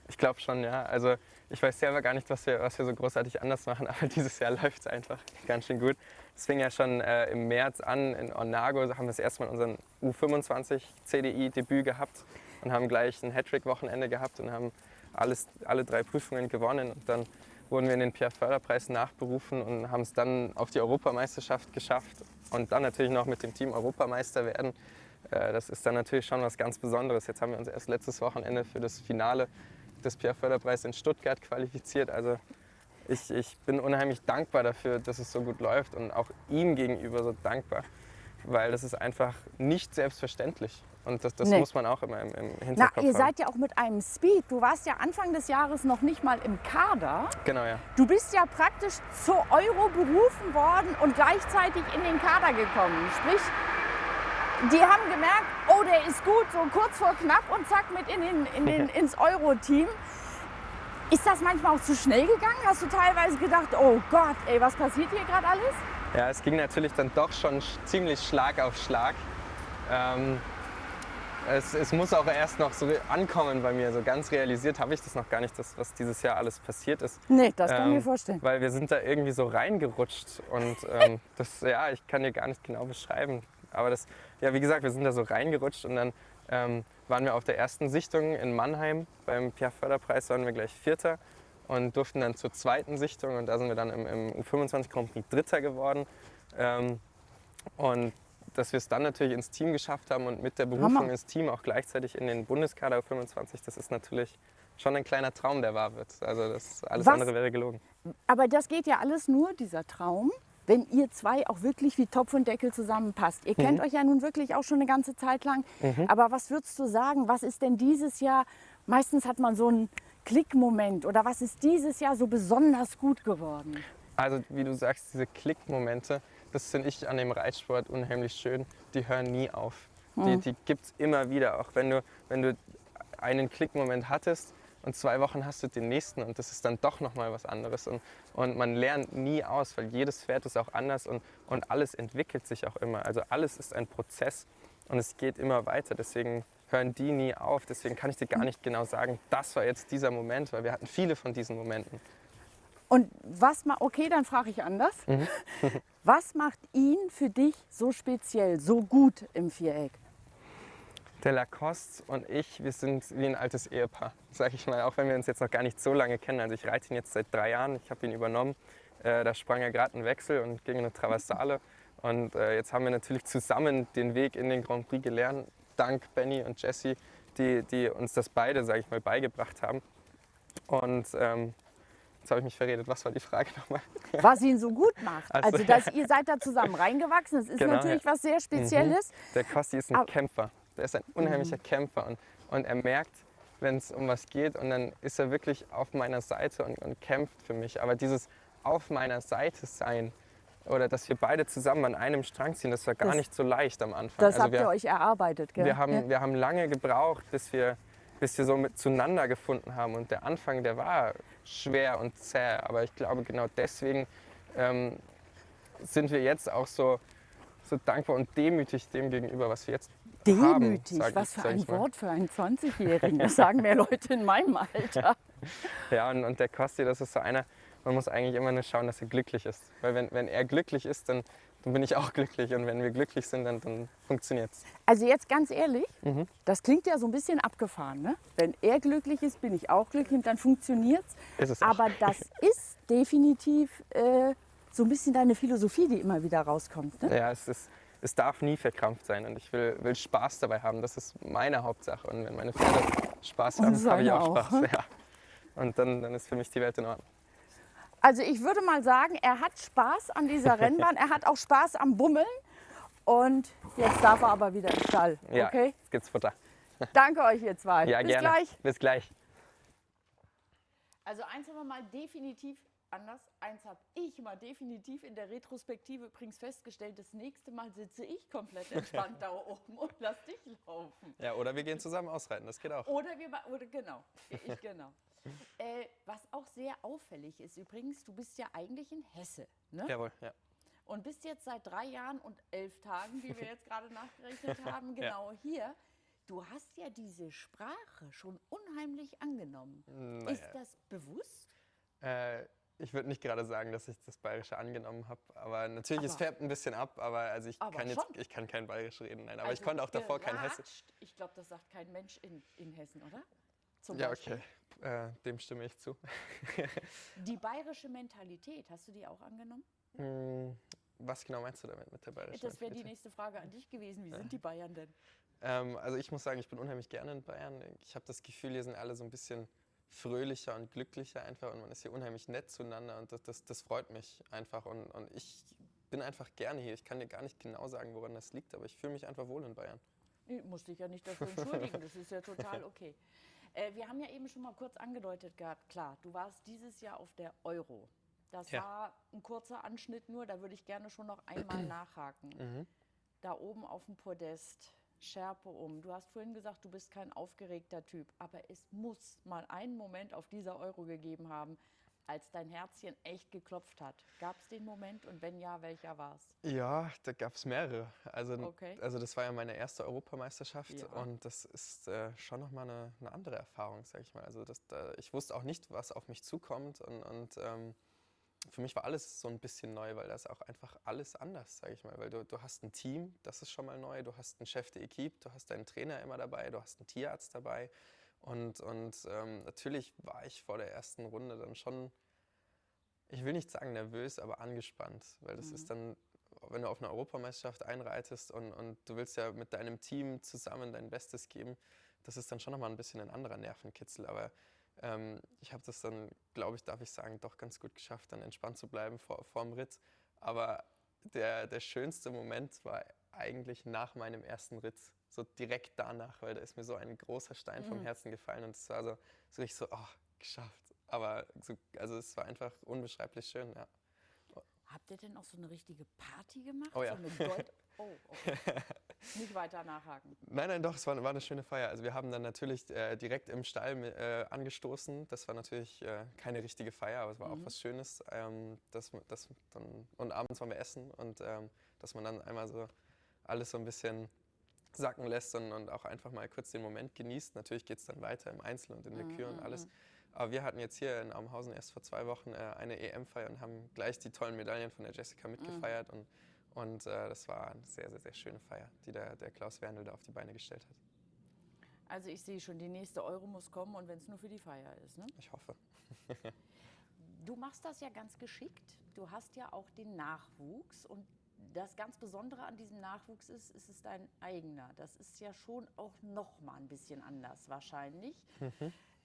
Ich glaube schon, ja. Also ich weiß selber gar nicht, was wir, was wir so großartig anders machen, [LAUGHS] aber dieses Jahr läuft es einfach ganz schön gut. Es fing ja schon äh, im März an in Onago, da haben wir das erste Mal unseren U25 CDI-Debüt gehabt. und haben gleich ein Hattrick-Wochenende gehabt und haben alles, alle drei Prüfungen gewonnen. Und dann wurden wir in den Pierre-Förder-Preis nachberufen und haben es dann auf die Europameisterschaft geschafft und dann natürlich noch mit dem Team Europameister werden. Äh, das ist dann natürlich schon was ganz Besonderes. Jetzt haben wir uns erst letztes Wochenende für das Finale des Pierre-Förder-Preis in Stuttgart qualifiziert. Also ich, ich bin unheimlich dankbar dafür, dass es so gut läuft und auch ihm gegenüber so dankbar, weil das ist einfach nicht selbstverständlich. Und das, das Nee. muss man auch immer im, im Na, Hinterkopf ihr haben. seid ja auch mit einem Speed. Du warst ja Anfang des Jahres noch nicht mal im Kader. Genau, ja. Du bist ja praktisch zur Euro berufen worden und gleichzeitig in den Kader gekommen. Sprich, die haben gemerkt, oh, der ist gut, so kurz vor knapp und zack mit in den, in den, [LAUGHS] ins Euro-Team. Ist das manchmal auch zu schnell gegangen? Hast du teilweise gedacht, oh Gott, ey, was passiert hier gerade alles? Ja, es ging natürlich dann doch schon sch- ziemlich Schlag auf Schlag. Ähm, es, es muss auch erst noch so ankommen bei mir. So ganz realisiert habe ich das noch gar nicht, das, was dieses Jahr alles passiert ist. Nee, das kann ich mir Ähm, vorstellen. Weil wir sind da irgendwie so reingerutscht und ähm, [LAUGHS] das, ja, ich kann dir gar nicht genau beschreiben. Aber das, ja, wie gesagt, wir sind da so reingerutscht und dann ähm, waren wir auf der ersten Sichtung in Mannheim. Beim Pierre-Förder-Preis waren wir gleich Vierter und durften dann zur zweiten Sichtung und da sind wir dann im, im U25 Grand Prix Dritter geworden. Ähm, und dass wir es dann natürlich ins Team geschafft haben und mit der Berufung Hammer. ins Team auch gleichzeitig in den Bundeskader U25, das ist natürlich schon ein kleiner Traum, der wahr wird. Also das alles Was? andere wäre gelogen. Aber das geht ja alles nur, dieser Traum, wenn ihr zwei auch wirklich wie Topf und Deckel zusammenpasst. Ihr Mhm. kennt euch ja nun wirklich auch schon eine ganze Zeit lang. Aber was würdest du sagen, was ist denn dieses Jahr, meistens hat man so einen Klickmoment oder was ist dieses Jahr so besonders gut geworden? Also wie du sagst, diese Klickmomente, das finde ich an dem Reitsport unheimlich schön. Die hören nie auf. Die, die gibt es immer wieder. Auch wenn du, wenn du einen Klickmoment hattest und zwei Wochen hast du den nächsten und das ist dann doch nochmal was anderes. Und, und man lernt nie aus, weil jedes Pferd ist auch anders und, und alles entwickelt sich auch immer. Also alles ist ein Prozess und es geht immer weiter. Deswegen hören die nie auf. Deswegen kann ich dir gar nicht genau sagen, das war jetzt dieser Moment, weil wir hatten viele von diesen Momenten. Und was ma okay, dann frage ich anders. Mhm. [LAUGHS] was macht ihn für dich so speziell, so gut im Viereck? Der Lacoste und ich, wir sind wie ein altes Ehepaar, sag ich mal, auch wenn wir uns jetzt noch gar nicht so lange kennen. Also ich reite ihn jetzt seit drei Jahren, ich habe ihn übernommen. Äh, da sprang er gerade einen Wechsel und ging eine Traversale. Und äh, jetzt haben wir natürlich zusammen den Weg in den Grand Prix gelernt, dank Benny und Jesse, die, die uns das beide, sage ich mal, beigebracht haben. Und ähm, jetzt habe ich mich verredet. Was war die Frage nochmal? Was ihn so gut macht. Ach so, Also, dass ihr seid da zusammen reingewachsen, das ist Genau, natürlich ja. was sehr Spezielles. Der Kosti ist ein Aber- Kämpfer. Der ist ein unheimlicher Kämpfer und, und er merkt, wenn es um was geht und dann ist er wirklich auf meiner Seite und, und kämpft für mich. Aber dieses auf meiner Seite sein oder dass wir beide zusammen an einem Strang ziehen, das war gar Das- nicht so leicht am Anfang. Das also habt wir, ihr euch erarbeitet, gell? wir, haben, Ja. wir haben lange gebraucht, bis wir, bis wir so mit zueinander gefunden haben. Und der Anfang, der war schwer und zäh. Aber ich glaube, genau deswegen ähm, sind wir jetzt auch so, so dankbar und demütig dem gegenüber, was wir jetzt haben. Demütig, sag was ich- für ein. Wort für einen 20-Jährigen. [LAUGHS] Das sagen mehr Leute in meinem Alter. Ja, und, und der Kosti, das ist so einer, man muss eigentlich immer nur schauen, dass er glücklich ist. Weil wenn, wenn er glücklich ist, dann, dann bin ich auch glücklich. Und wenn wir glücklich sind, dann, dann funktioniert es. Also jetzt ganz ehrlich, Mhm. das klingt ja so ein bisschen abgefahren. Ne? Wenn er glücklich ist, bin ich auch glücklich und dann funktioniert es. Aber das [LAUGHS] ist definitiv äh, so ein bisschen deine Philosophie, die immer wieder rauskommt. Ne? Ja, es, ist, es darf nie verkrampft sein. Und ich will, will Spaß dabei haben. Das ist meine Hauptsache. Und wenn meine Pferde Spaß haben, habe ich auch auch, Spaß. [LAUGHS] Ja. Und dann, dann ist für mich die Welt in Ordnung. Also ich würde mal sagen, er hat Spaß an dieser [LAUGHS] Rennbahn, er hat auch Spaß am Bummeln. Und jetzt darf er aber wieder im Stall. Ja, Okay? jetzt gibt's Futter. [LAUGHS] Danke euch ihr zwei. Ja, Bis gerne. gleich. Bis gleich. Also eins haben wir mal definitiv anders. Eins habe ich mal definitiv in der Retrospektive übrigens festgestellt. Das nächste Mal sitze ich komplett entspannt [LAUGHS] da oben und lass dich laufen. Ja, oder wir gehen zusammen ausreiten. Das geht auch. Oder wir, oder genau, ich genau. Äh, was auch sehr auffällig ist übrigens, du bist ja eigentlich in Hesse, ne? Jawohl, ja. Und bist jetzt seit drei Jahren und elf Tagen, wie wir [LAUGHS] jetzt gerade nachgerechnet haben, genau hier. Du hast ja diese Sprache schon unheimlich angenommen. Naja. Ist das bewusst? Äh, Ich würde nicht gerade sagen, dass ich das Bayerische angenommen habe, aber natürlich, Aber- es färbt ein bisschen ab, aber also ich Aber kann jetzt, ich kann kein Bayerisch reden, nein, aber Also ich konnte auch davor kein Hessisch. Ich glaube, das sagt kein Mensch in, in Hessen, oder? Zum Ja, Beispiel. okay, äh, dem stimme ich zu. Die bayerische Mentalität, hast du die auch angenommen? Was genau meinst du damit mit der Bayerischen? Das wäre die nächste Frage an dich gewesen. Wie sind die Bayern denn? Ähm, also ich muss sagen, ich bin unheimlich gerne in Bayern. Ich habe das Gefühl, hier sind alle so ein bisschen fröhlicher und glücklicher einfach und man ist hier unheimlich nett zueinander und das, das, das freut mich einfach und, und ich bin einfach gerne hier. Ich kann dir gar nicht genau sagen, woran das liegt, aber ich fühle mich einfach wohl in Bayern. Nee, musst dich ja nicht dafür entschuldigen, das ist ja total [LAUGHS] okay. Äh, wir haben ja eben schon mal kurz angedeutet gehabt, klar, du warst dieses Jahr auf der Euro. Das Ja. war ein kurzer Anschnitt nur, da würde ich gerne schon noch einmal [CLEARS THROAT] nachhaken. Mhm. Da oben auf dem Podest, Schärpe um. Du hast vorhin gesagt, du bist kein aufgeregter Typ, aber es muss mal einen Moment auf dieser Euro gegeben haben, als dein Herzchen echt geklopft hat. Gab es den Moment und wenn ja, welcher war es? Ja, da gab es mehrere. Also, Okay. also das war ja meine erste Europameisterschaft Ja. und das ist äh, schon nochmal eine, eine andere Erfahrung, sag ich mal. Also das, da, ich wusste auch nicht, was auf mich zukommt und, und ähm, für mich war alles so ein bisschen neu, weil das auch einfach alles anders, sage ich mal. Weil du, du hast ein Team, das ist schon mal neu, du hast einen Chef de Equipe, du hast deinen Trainer immer dabei, du hast einen Tierarzt dabei. Und, und ähm, natürlich war ich vor der ersten Runde dann schon, ich will nicht sagen nervös, aber angespannt. Weil das ist dann, wenn du auf eine Europameisterschaft einreitest und, und du willst ja mit deinem Team zusammen dein Bestes geben, das ist dann schon nochmal ein bisschen ein anderer Nervenkitzel. Aber ähm, ich habe das dann, glaube ich, darf ich sagen, doch ganz gut geschafft, dann entspannt zu bleiben vor, vor dem Ritt. Aber der, der schönste Moment war eigentlich nach meinem ersten Ritt, so direkt danach, weil da ist mir so ein großer Stein vom Herzen gefallen und es war so, so richtig so, oh, geschafft. Aber so, also es war einfach unbeschreiblich schön, ja. Habt ihr denn auch so eine richtige Party gemacht? Oh ja. So [LAUGHS] oh, okay. Nicht weiter nachhaken. Nein, nein, doch, es war, war eine schöne Feier. Also wir haben dann natürlich äh, direkt im Stall äh, angestoßen. Das war natürlich äh, keine richtige Feier, aber es war auch was Schönes. Ähm, dass, man- dass dann, und abends waren wir essen und ähm, dass man dann einmal so alles so ein bisschen sacken lässt und, und auch einfach mal kurz den Moment genießt. Natürlich geht es dann weiter im Einzel und in der Kür und alles. Aber wir hatten jetzt hier in Amhausen erst vor zwei Wochen äh, eine EM-Feier und haben gleich die tollen Medaillen von der Jessica mitgefeiert. Und, und äh, das war eine sehr, sehr, sehr schöne Feier, die der, der Klaus Werndl da auf die Beine gestellt hat. Also ich sehe schon, die nächste Euro muss kommen und wenn es nur für die Feier ist. Ne? Ich hoffe. Du machst das ja ganz geschickt. Du hast ja auch den Nachwuchs und das ganz Besondere an diesem Nachwuchs ist, es ist dein eigener. Das ist ja schon auch noch mal ein bisschen anders wahrscheinlich.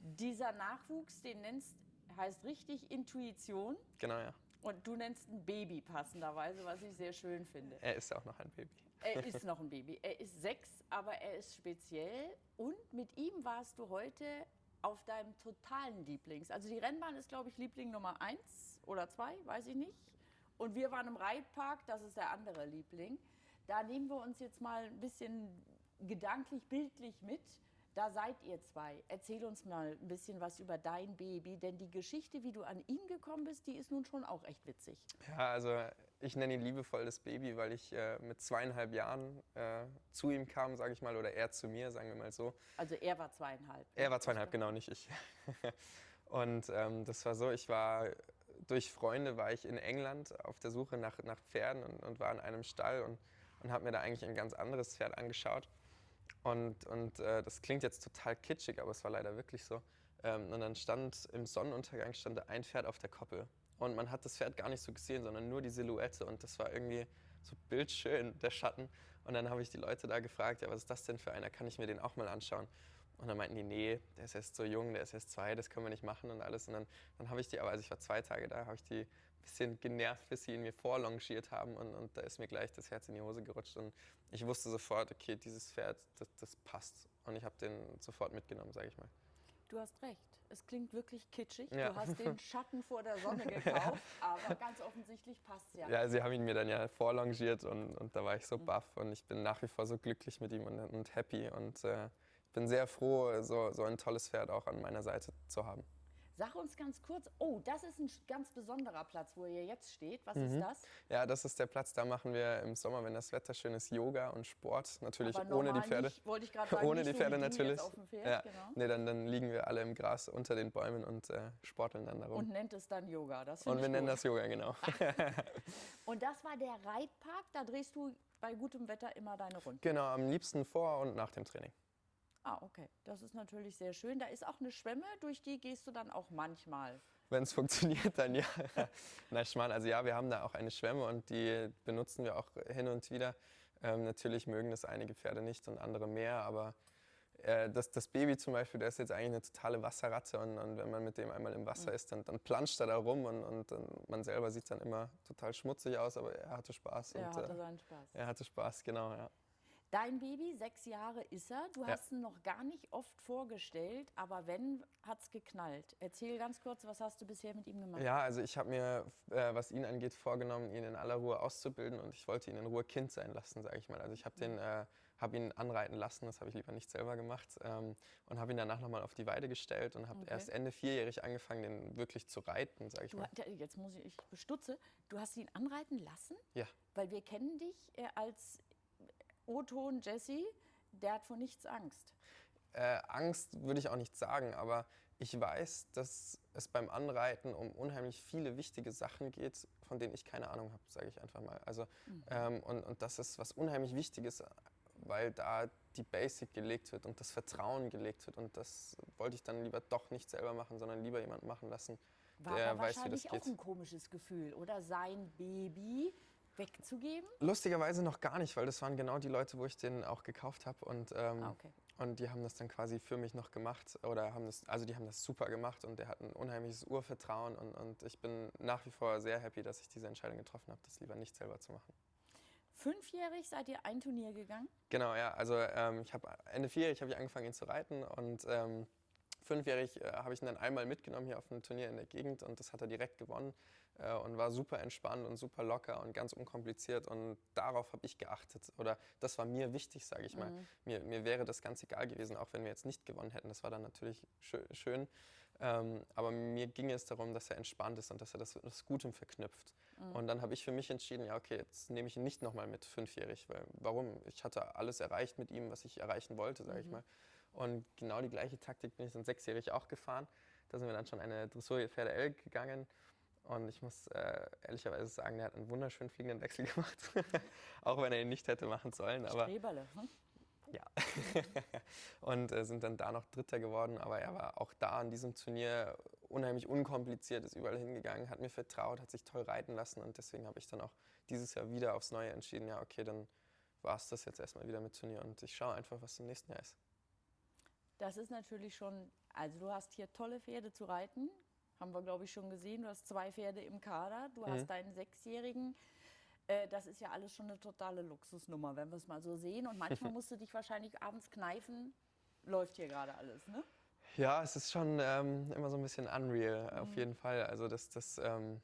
Dieser Nachwuchs, den nennst, heißt richtig Intuition Genau, ja. und du nennst ein Baby passenderweise, was ich sehr schön finde. Er ist auch noch ein Baby. Er ist noch ein Baby. Er ist sechs, aber er ist speziell. Und mit ihm warst du heute auf deinem totalen Lieblings. Also die Rennbahn ist, glaube ich, Liebling Nummer eins oder zwei, weiß ich nicht. Und wir waren im Reitpark, das ist der andere Liebling. Da nehmen wir uns jetzt mal ein bisschen gedanklich, bildlich mit. Da seid ihr zwei. Erzähl uns mal ein bisschen was über dein Baby, denn die Geschichte, wie du an ihn gekommen bist, die ist nun schon auch echt witzig. Ja, also ich nenne ihn liebevoll das Baby, weil ich äh, mit zweieinhalb Jahren äh, zu ihm kam, sage ich mal, oder er zu mir, sagen wir mal so. Also er war zweieinhalb. Er war zweieinhalb, genau, nicht ich. [LAUGHS] Und ähm, das war so, ich war durch Freunde war ich in England auf der Suche nach, nach Pferden und, und war in einem Stall und, und habe mir da eigentlich ein ganz anderes Pferd angeschaut. Und, und äh, das klingt jetzt total kitschig, aber es war leider wirklich so. Ähm, und dann stand im Sonnenuntergang stand ein Pferd auf der Koppel. Und man hat das Pferd gar nicht so gesehen, sondern nur die Silhouette. Und das war irgendwie so bildschön, der Schatten. Und dann habe ich die Leute da gefragt, ja, was ist das denn für einer? Kann ich mir den auch mal anschauen? Und dann meinten die, nee, der ist erst so jung, der ist erst zwei, das können wir nicht machen und alles. Und dann, dann habe ich die, aber also ich war zwei Tage da, habe ich die ein bisschen genervt, bis sie ihn mir vorlongiert haben. Und, und da ist mir gleich das Herz in die Hose gerutscht. Und ich wusste sofort, okay, dieses Pferd, das, das passt. Und ich habe den sofort mitgenommen, sage ich mal. Du hast recht. Es klingt wirklich kitschig. Ja. Du hast den [LAUGHS] Schatten vor der Sonne gekauft, aber ganz offensichtlich passt es ja. Ja, sie haben ihn mir dann ja vorlongiert und, und da war ich so baff. Und ich bin nach wie vor so glücklich mit ihm und, und happy. Und äh, bin sehr froh, so, so ein tolles Pferd auch an meiner Seite zu haben. Sag uns ganz kurz, oh, das ist ein ganz besonderer Platz, wo ihr jetzt steht. Was mhm. ist das? Ja, das ist der Platz, da machen wir im Sommer, wenn das Wetter schön ist, Yoga und Sport. Natürlich ohne die Pferde. Nicht, wollte ich gerade sagen, ohne die Pferde so natürlich. Pferd, ja. genau. nee, dann, dann liegen wir alle im Gras unter den Bäumen und äh, sporteln dann darum. Und nennt es dann Yoga. Das und wir gut. nennen das Yoga, genau. [LAUGHS] [LAUGHS] und das war der Reitpark, da drehst du bei gutem Wetter immer deine Runden. Genau, am liebsten vor und nach dem Training. Ah, okay. Das ist natürlich sehr schön. Da ist auch eine Schwemme, durch die gehst du dann auch manchmal. Wenn es [LAUGHS] funktioniert, dann ja. [LAUGHS] Na, Schmarrn, also ja, wir haben da auch eine Schwemme und die benutzen wir auch hin und wieder. Ähm, natürlich mögen das einige Pferde nicht und andere mehr, aber äh, das, das, Baby zum Beispiel, der ist jetzt eigentlich eine totale Wasserratte und, und wenn man mit dem einmal im Wasser mhm. ist, dann, dann planscht er da rum und, und, und, man selber sieht dann immer total schmutzig aus, aber er hatte Spaß. Er und, hatte äh, seinen Spaß. Er hatte Spaß, genau, ja. Dein Baby, sechs Jahre ist er. Du ja. hast ihn noch gar nicht oft vorgestellt, aber wenn, hat es geknallt. Erzähl ganz kurz, was hast du bisher mit ihm gemacht? Ja, also ich habe mir, äh, was ihn angeht, vorgenommen, ihn in aller Ruhe auszubilden und ich wollte ihn in Ruhe Kind sein lassen, sage ich mal. Also ich habe äh, hab ihn anreiten lassen, das habe ich lieber nicht selber gemacht ähm, und habe ihn danach nochmal auf die Weide gestellt und habe okay. erst Ende vierjährig angefangen, den wirklich zu reiten, sage ich du, mal. Jetzt muss ich, ich bestutze, du hast ihn anreiten lassen? Ja. Weil wir kennen dich äh, als O-Ton Jesse, der hat vor nichts Angst. Äh, Angst würde ich auch nicht sagen, aber ich weiß, dass es beim Anreiten um unheimlich viele wichtige Sachen geht, von denen ich keine Ahnung habe, sage ich einfach mal. Also, mhm. ähm, und, und das ist was unheimlich Wichtiges, weil da die Basic gelegt wird und das Vertrauen gelegt wird. Und das wollte ich dann lieber doch nicht selber machen, sondern lieber jemand machen lassen, War der weiß, wie das geht. War auch ein komisches Gefühl, oder? Sein Baby wegzugeben? Lustigerweise noch gar nicht, weil das waren genau die Leute, wo ich den auch gekauft habe. Und, ähm, ah, okay. und die haben das dann quasi für mich noch gemacht. Oder haben das, also die haben das super gemacht und der hat ein unheimliches Urvertrauen. Und, und ich bin nach wie vor sehr happy, dass ich diese Entscheidung getroffen habe, das lieber nicht selber zu machen. Fünfjährig seid ihr ein Turnier gegangen? Genau, ja. Also ähm, ich habe Ende vierjährig habe ich angefangen, ihn zu reiten und ähm, Fünfjährig äh, habe ich ihn dann einmal mitgenommen hier auf ein Turnier in der Gegend und das hat er direkt gewonnen und war super entspannt und super locker und ganz unkompliziert und darauf habe ich geachtet oder das war mir wichtig, sage ich mal. Mhm. Mir, mir wäre das ganz egal gewesen, auch wenn wir jetzt nicht gewonnen hätten. Das war dann natürlich schön. Ähm, aber mir ging es darum, dass er entspannt ist und dass er das mit Gutem verknüpft. Mhm. Und dann habe ich für mich entschieden, ja okay, jetzt nehme ich ihn nicht nochmal mit fünfjährig, weil warum? Ich hatte alles erreicht mit ihm, was ich erreichen wollte, sage mhm. ich mal. Und genau die gleiche Taktik bin ich dann sechsjährig auch gefahren. Da sind wir dann schon eine Dressurpferde L gegangen. Und ich muss äh, ehrlicherweise sagen, der hat einen wunderschönen fliegenden Wechsel [LAUGHS] gemacht. auch wenn er ihn nicht hätte machen sollen. Aber, Streberle, hm? Ja. [LAUGHS] und äh, sind dann da noch Dritter geworden. Aber er war auch da an diesem Turnier unheimlich unkompliziert, ist überall hingegangen, hat mir vertraut, hat sich toll reiten lassen. Und deswegen habe ich dann auch dieses Jahr wieder aufs Neue entschieden, ja, okay, dann war es das jetzt erstmal wieder mit Turnier. Und ich schaue einfach, was im nächsten Jahr ist. Das ist natürlich schon, also du hast hier tolle Pferde zu reiten, haben wir glaube ich schon gesehen. Du hast zwei Pferde im Kader, du mhm. hast deinen Sechsjährigen. Äh, das ist ja alles schon eine totale Luxusnummer, wenn wir es mal so sehen. Und manchmal [LAUGHS] musst du dich wahrscheinlich abends kneifen. Läuft hier gerade alles, ne? Ja, es ist schon ähm, immer so ein bisschen unreal, mhm. auf jeden Fall. Also das, das ähm,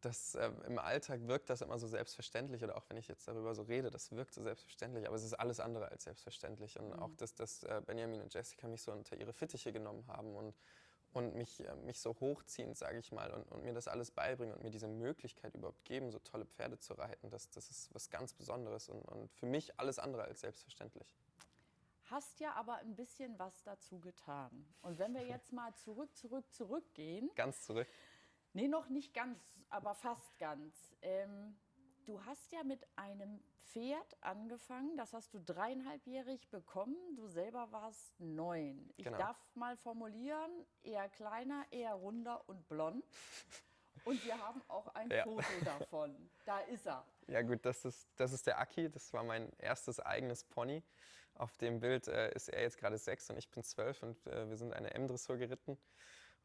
das, äh, im Alltag wirkt das immer so selbstverständlich oder auch wenn ich jetzt darüber so rede, das wirkt so selbstverständlich, aber es ist alles andere als selbstverständlich. Und mhm. auch, dass, dass äh, Benjamin und Jessica mich so unter ihre Fittiche genommen haben und, und mich, äh, mich so hochziehen, sage ich mal, und, und, mir das alles beibringen und mir diese Möglichkeit überhaupt geben, so tolle Pferde zu reiten, das, das ist was ganz Besonderes und, und für mich alles andere als selbstverständlich hast ja aber ein bisschen was dazu getan. Und wenn wir jetzt mal zurück, zurück, zurückgehen. Ganz zurück. Nee, noch nicht ganz, aber fast ganz. Ähm, du hast ja mit einem Pferd angefangen, das hast du dreieinhalbjährig bekommen. Du selber warst neun. Ich genau. darf mal formulieren, eher kleiner, eher runder und blond. Und wir haben auch ein ja. Foto davon. Da ist er. Ja gut, das ist, das ist der Aki. Das war mein erstes eigenes Pony. Auf dem Bild äh, ist er jetzt gerade sechs und ich bin zwölf und äh, wir sind eine M-Dressur geritten.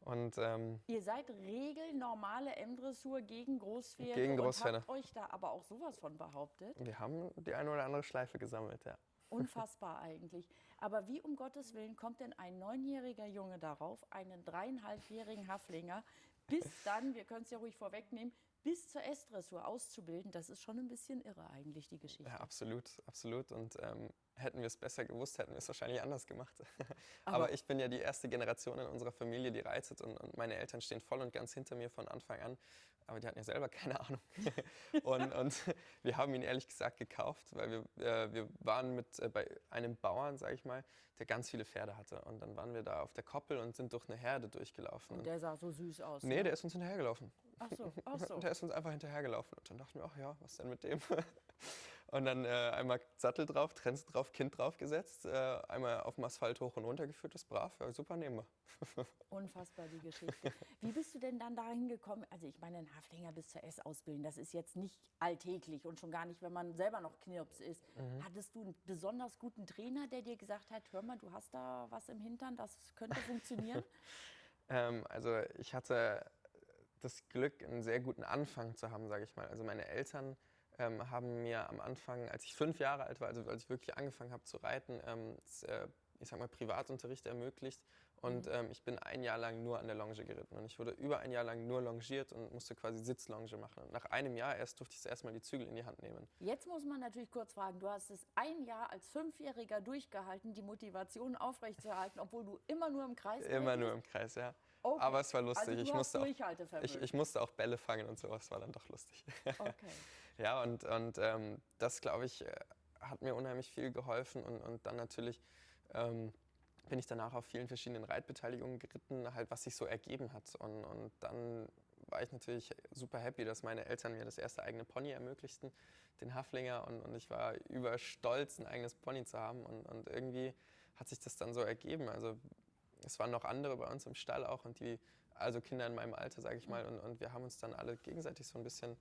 Und, ähm, Ihr seid regelnormale M-Dressur gegen Großpferde gegen Großpferde. und habt euch da aber auch sowas von behauptet? Wir haben die eine oder andere Schleife gesammelt, ja. Unfassbar [LAUGHS] eigentlich. Aber wie um Gottes Willen kommt denn ein neunjähriger Junge darauf, einen dreieinhalbjährigen Haflinger bis dann, wir können es ja ruhig vorwegnehmen, bis zur S-Dressur auszubilden, das ist schon ein bisschen irre eigentlich, die Geschichte. Ja, absolut, absolut. Und ähm, hätten wir es besser gewusst, hätten wir es wahrscheinlich anders gemacht. [LAUGHS] Aber, Aber, ich bin ja die erste Generation in unserer Familie, die reitet und, und, meine Eltern stehen voll und ganz hinter mir von Anfang an. Aber die hatten ja selber keine [LAUGHS] Ahnung. [LAUGHS] und, und, wir haben ihn ehrlich gesagt gekauft, weil wir, äh, wir waren mit, äh, bei einem Bauern, sage ich mal, der ganz viele Pferde hatte. Und dann waren wir da auf der Koppel und sind durch eine Herde durchgelaufen. Und der sah so süß aus. Nee, ne? der ist uns hinterhergelaufen. Ach so, ach so. Der ist uns einfach hinterhergelaufen. Und dann dachten wir, ach ja, was denn mit dem? [LAUGHS] Und dann äh, einmal Sattel drauf, Trense drauf, Kind draufgesetzt, äh, einmal auf dem Asphalt hoch und runter geführt, das ist brav, ja, super nehmen wir. [LAUGHS] Unfassbar die Geschichte. Wie bist du denn dann dahin gekommen? Also ich meine, einen Haflinger bis zur S ausbilden, das ist jetzt nicht alltäglich und schon gar nicht, wenn man selber noch Knirps ist. Mhm. Hattest du einen besonders guten Trainer, der dir gesagt hat, hör mal, du hast da was im Hintern, das könnte funktionieren? [LAUGHS] ähm, also ich hatte das Glück, einen sehr guten Anfang zu haben, sage ich mal. Also meine Eltern ähm, haben mir am Anfang, als ich fünf Jahre alt war, also als ich wirklich angefangen habe zu reiten, ähm, das, äh, ich sag mal, Privatunterricht ermöglicht. Und mhm. ähm, ich bin ein Jahr lang nur an der Longe geritten. Und ich wurde über ein Jahr lang nur longiert und musste quasi Sitzlonge machen. Und nach einem Jahr erst durfte ich erstmal die Zügel in die Hand nehmen. Jetzt muss man natürlich kurz fragen, du hast es ein Jahr als Fünfjähriger durchgehalten, die Motivation aufrechtzuerhalten, obwohl du immer nur im Kreis Immer nur im Kreis, ja. Okay. Aber es war lustig. Also ich, musste auch, ich, ich, musste auch Bälle fangen und sowas, war dann doch lustig. [LAUGHS] Okay. ja, und, und ähm, das, glaube ich, äh, hat mir unheimlich viel geholfen. Und, und dann natürlich ähm, bin ich danach auf vielen verschiedenen Reitbeteiligungen geritten, halt was sich so ergeben hat. Und, und dann war ich natürlich super happy, dass meine Eltern mir das erste eigene Pony ermöglichten, den Haflinger. Und, und ich war überstolz, ein eigenes Pony zu haben. Und, und irgendwie hat sich das dann so ergeben. Also es waren noch andere bei uns im Stall auch und die, also Kinder in meinem Alter, sage ich mal. Und, und wir haben uns dann alle gegenseitig so ein bisschen,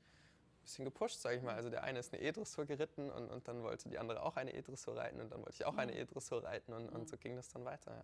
bisschen gepusht, sage ich mal. Also der eine ist eine E-Dressur geritten und, und dann wollte die andere auch eine E-Dressur reiten und dann wollte ich auch eine E-Dressur reiten und, und so ging das dann weiter. Ja.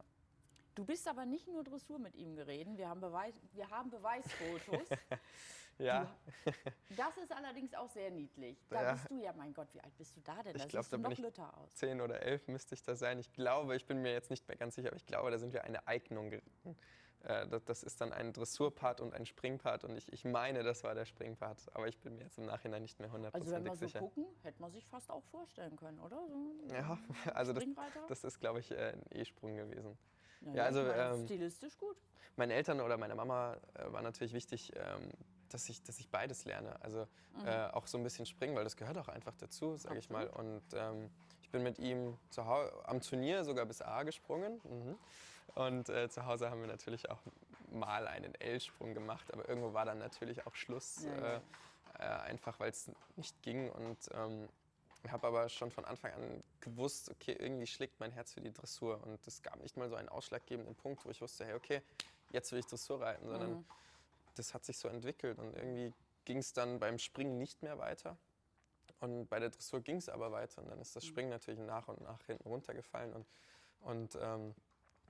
Du bist aber nicht nur Dressur mit ihm gereden, wir haben, Beweis, wir haben Beweisfotos. [LAUGHS] ja. [LAUGHS] Das ist allerdings auch sehr niedlich. Da ja. bist du ja, mein Gott, wie alt bist du da denn? Da ich glaube, da bin ich aus. zehn oder elf müsste ich da sein. Ich glaube, ich bin mir jetzt nicht mehr ganz sicher, aber ich glaube, da sind wir eine Eignung geritten. Äh, das ist dann ein Dressurpart und ein Springpart und ich, ich meine, das war der Springpart, aber ich bin mir jetzt im Nachhinein nicht mehr hundertprozentig sicher. Also wenn wir so gucken, hätte man sich fast auch vorstellen können, oder? So ja, also das, das ist, glaube ich, äh, ein E-Sprung gewesen. Ja, ja also ähm, stilistisch gut. Meinen Eltern oder meiner Mama äh, war natürlich wichtig, ähm, dass, ich, dass ich beides lerne. Also mhm. äh, auch so ein bisschen springen, weil das gehört auch einfach dazu, sage ich mal. Und ähm, ich bin mit ihm zu am Turnier sogar bis A gesprungen. Mhm. Und äh, zu Hause haben wir natürlich auch mal einen L-Sprung gemacht, aber irgendwo war dann natürlich auch Schluss, ja. Äh, einfach weil es nicht ging. Und ähm, ich habe aber schon von Anfang an gewusst, okay, irgendwie schlägt mein Herz für die Dressur. Und es gab nicht mal so einen ausschlaggebenden Punkt, wo ich wusste, hey, okay, jetzt will ich Dressur reiten, sondern mhm. Das hat sich so entwickelt. Und irgendwie ging es dann beim Springen nicht mehr weiter. Und bei der Dressur ging es aber weiter. Und dann ist das Springen natürlich nach und nach hinten runtergefallen und, und ähm,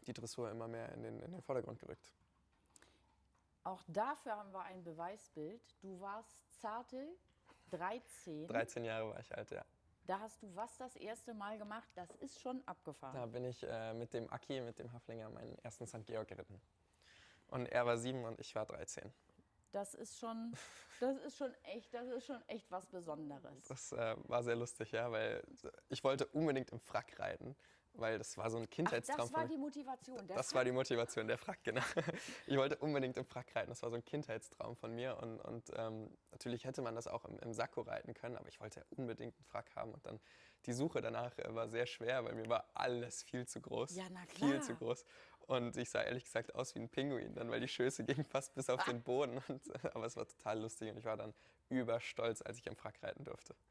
die Dressur immer mehr in den, in den Vordergrund gerückt. Auch dafür haben wir ein Beweisbild. Du warst zarte 13. 13 Jahre war ich alt, ja. Da hast du was das erste Mal gemacht? Das ist schon abgefahren. Da bin ich äh, mit dem Aki, mit dem Haflinger, meinen ersten St. Georg geritten. Und er war sieben und ich war 13. Das ist schon, das ist schon echt, das ist schon echt was Besonderes. Das äh, war sehr lustig, ja, weil ich wollte unbedingt im Frack reiten weil das war so ein Kindheitstraum. Ach, das war die Motivation. das Frack? war die Motivation, der Frack, genau. [LAUGHS] Ich wollte unbedingt im Frack reiten, das war so ein Kindheitstraum von mir und, und ähm, natürlich hätte man das auch im, im Sakko reiten können, aber ich wollte unbedingt einen Frack haben und dann die Suche danach äh, war sehr schwer, weil mir war alles viel zu groß. Ja, na klar. Viel zu groß. Und ich sah ehrlich gesagt aus wie ein Pinguin dann, weil die Schöße gingen fast bis auf ah. den Boden. Und, [LAUGHS] aber es war total lustig und ich war dann überstolz, als ich am Frack reiten durfte. [LAUGHS]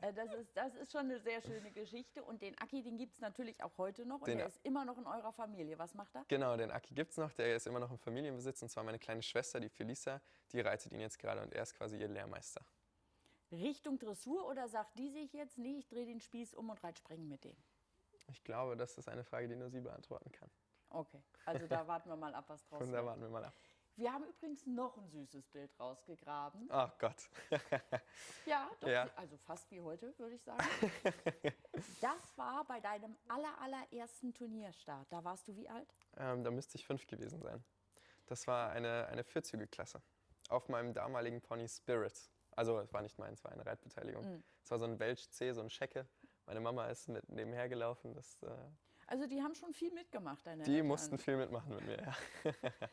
Äh, das ist, das ist schon eine sehr schöne Geschichte. Und den Aki, den gibt es natürlich auch heute noch. Und den, der ist immer noch in eurer Familie. Was macht er? Genau, den Aki gibt es noch. Der ist immer noch im Familienbesitz. Und zwar meine kleine Schwester, die Felisa, die reitet ihn jetzt gerade und er ist quasi ihr Lehrmeister. Richtung Dressur oder sagt die sich jetzt, nee, ich drehe den Spieß um und reite springen mit dem? Ich glaube, das ist eine Frage, die nur sie beantworten kann. Okay, also da [LAUGHS] warten wir mal ab, was draus Und da warten wir mal ab. Wir haben übrigens noch ein süßes Bild rausgegraben. Ach Gott. [LAUGHS] ja, doch, ja, also fast wie heute, würde ich sagen. [LAUGHS] Das war bei deinem aller, allerersten Turnierstart. Da warst du wie alt? Ähm, da müsste ich fünf gewesen sein. Das war eine, eine Vierzügelklasse auf meinem damaligen Pony Spirit. Also es war nicht meins, es war eine Reitbeteiligung. Mhm. Es war so ein Welch C, so ein Schecke. meine Mama ist mit nebenher gelaufen. Das, äh, Also die haben schon viel mitgemacht, deine die Eltern. mussten viel mitmachen mit mir, ja. [LAUGHS]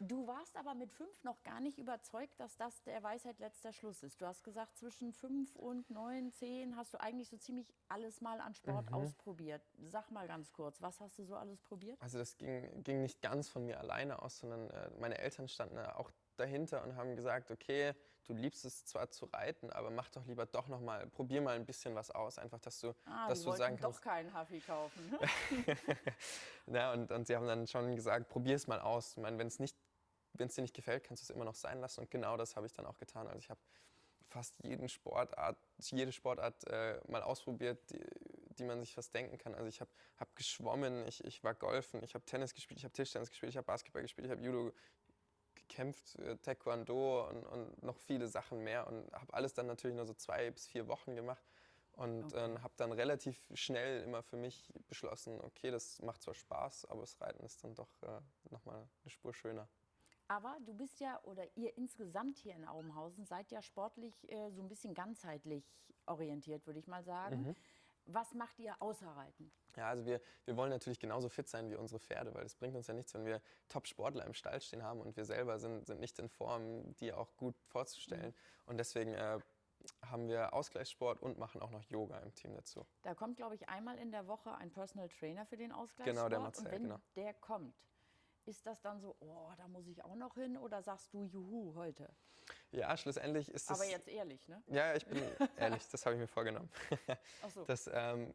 Du warst aber mit fünf noch gar nicht überzeugt, dass das der Weisheit letzter Schluss ist. Du hast gesagt, zwischen fünf und neun, zehn hast du eigentlich so ziemlich alles mal an Sport Mhm. ausprobiert. Sag mal ganz kurz, was hast du so alles probiert? Also das ging, ging nicht ganz von mir alleine aus, sondern äh, meine Eltern standen da auch dahinter und haben gesagt, okay, du liebst es zwar zu reiten, aber mach doch lieber doch noch mal, probier mal ein bisschen was aus, einfach, dass du, Ah, dass du sagen doch kannst, keinen Huffy kaufen. [LAUGHS] [LAUGHS] Ja, und, und sie haben dann schon gesagt, probier es mal aus. Ich meine, wenn es nicht, wenn es dir nicht gefällt, kannst du es immer noch sein lassen. Und genau das habe ich dann auch getan. Also ich habe fast jeden Sportart, jede Sportart äh, mal ausprobiert, die, die man sich fast denken kann. Also ich habe hab geschwommen, ich, ich war golfen, ich habe Tennis gespielt, ich habe Tischtennis gespielt, ich habe Basketball gespielt, ich habe Judo gekämpft, äh, Taekwondo und, und noch viele Sachen mehr und habe alles dann natürlich nur so zwei bis vier Wochen gemacht und Okay. äh, habe dann relativ schnell immer für mich beschlossen, okay, das macht zwar Spaß, aber das Reiten ist dann doch äh, nochmal eine Spur schöner. Aber du bist ja, oder ihr insgesamt hier in Aubenhausen seid ja sportlich äh, so ein bisschen ganzheitlich orientiert, würde ich mal sagen. Mhm. Was macht ihr außer Reiten? Ja, also wir, wir wollen natürlich genauso fit sein wie unsere Pferde, weil es bringt uns ja nichts, wenn wir Top-Sportler im Stall stehen haben und wir selber sind, sind nicht in Form, die auch gut vorzustellen. Und deswegen äh, haben wir Ausgleichssport und machen auch noch Yoga im Team dazu. Da kommt, glaube ich, einmal in der Woche ein Personal Trainer für den Ausgleichssport. Genau, der Marcel, Und wenn genau. der kommt, ist das dann so, oh, da muss ich auch noch hin? Oder sagst du, juhu, heute? Ja, schlussendlich ist das... Aber jetzt ehrlich, ne? Ja, ich bin [LAUGHS] ehrlich, das habe ich mir vorgenommen. Ach so. Das ähm,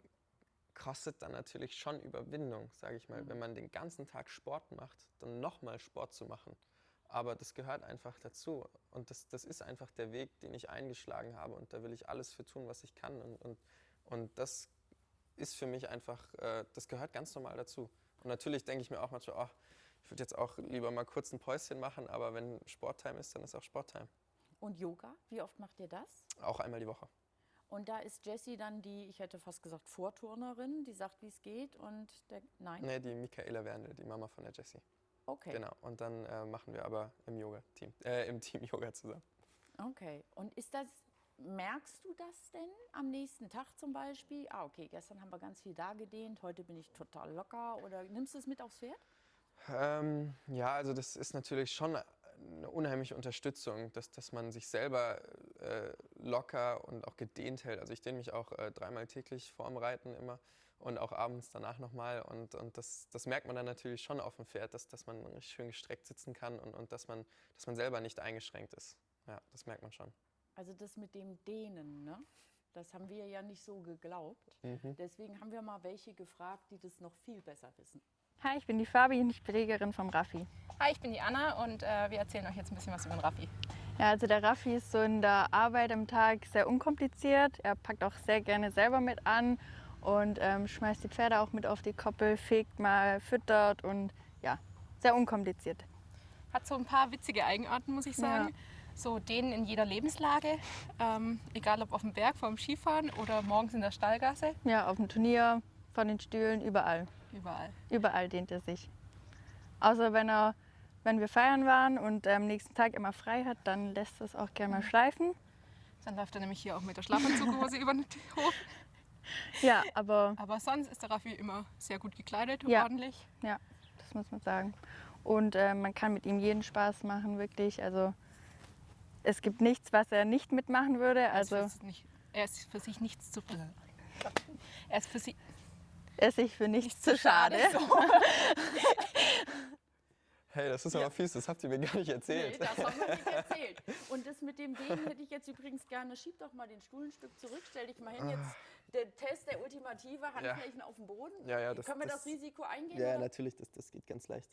kostet dann natürlich schon Überwindung, sage ich mal, wenn man den ganzen Tag Sport macht, dann nochmal Sport zu machen. Aber das gehört einfach dazu. Und das, das ist einfach der Weg, den ich eingeschlagen habe. Und da will ich alles für tun, was ich kann. Und, und, und das ist für mich einfach, äh, das gehört ganz normal dazu. Und natürlich denke ich mir auch manchmal, oh, ich würde jetzt auch lieber mal kurz ein Päuschen machen, aber wenn Sporttime ist, dann ist auch Sporttime. Und Yoga, wie oft macht ihr das? Auch einmal die Woche. Und da ist Jessie dann die, ich hätte fast gesagt, Vorturnerin, die sagt, wie es geht. Und der, nein? Nee, die Michaela Werndl, die Mama von der Jessie. Okay. Genau. Und dann äh, machen wir aber im Yoga-Team, äh, im Team Yoga zusammen. Okay. Und ist das, merkst du das denn am nächsten Tag zum Beispiel? Ah, okay, gestern haben wir ganz viel da gedehnt, heute bin ich total locker. Oder nimmst du es mit aufs Pferd? Ähm, ja, also das ist natürlich schon eine unheimliche Unterstützung, dass, dass man sich selber äh, locker und auch gedehnt hält. Also ich dehne mich auch äh, dreimal täglich vorm Reiten immer und auch abends danach nochmal. Und, und das, das merkt man dann natürlich schon auf dem Pferd, dass, dass man schön gestreckt sitzen kann und, und dass, man, dass man selber nicht eingeschränkt ist. Ja, das merkt man schon. Also das mit dem Dehnen, ne? Das haben wir ja nicht so geglaubt. Mhm. Deswegen haben wir mal welche gefragt, die das noch viel besser wissen. Hi, ich bin die Fabi und ich bin Pflegerin vom Raffi. Hi, ich bin die Anna und äh, wir erzählen euch jetzt ein bisschen was über den Raffi. Ja, also der Raffi ist so in der Arbeit am Tag sehr unkompliziert. Er packt auch sehr gerne selber mit an und ähm, schmeißt die Pferde auch mit auf die Koppel, fegt mal, füttert und ja, sehr unkompliziert. Hat so ein paar witzige Eigenarten, muss ich sagen. Ja. So denen in jeder Lebenslage, ähm, egal ob auf dem Berg, vor dem Skifahren oder morgens in der Stallgasse, Ja, auf dem Turnier, von den Stühlen, überall. überall. Überall dehnt er sich. Außer wenn er, wenn wir feiern waren und am nächsten Tag immer frei hat, dann lässt es auch gerne mal schleifen. Dann läuft er nämlich hier auch mit der Schlafanzughose [LAUGHS] über den Hof. Ja, aber Aber sonst ist der Raffi immer sehr gut gekleidet, Ja. ordentlich. Ja, das muss man sagen. Und äh, man kann mit ihm jeden Spaß machen, wirklich. Also es gibt nichts, was er nicht mitmachen würde. Er ist Also für sich nicht- er ist für sich nichts zu. Er ist für sich er ist sich für nichts zu schade. So. [LAUGHS] Hey, das ist aber fies, das habt ihr mir gar nicht Nee, erzählt. das haben wir nicht [LAUGHS] erzählt. Und das mit dem Dehnen hätte ich jetzt übrigens gerne. Schieb doch mal den Stuhl ein Stück zurück, stell dich mal hin. Jetzt der Test, der ultimative, Handflächen auf dem Boden. Ja, ja, das- Können wir das, das- Risiko eingehen? Ja, oder? natürlich, das, das geht ganz leicht.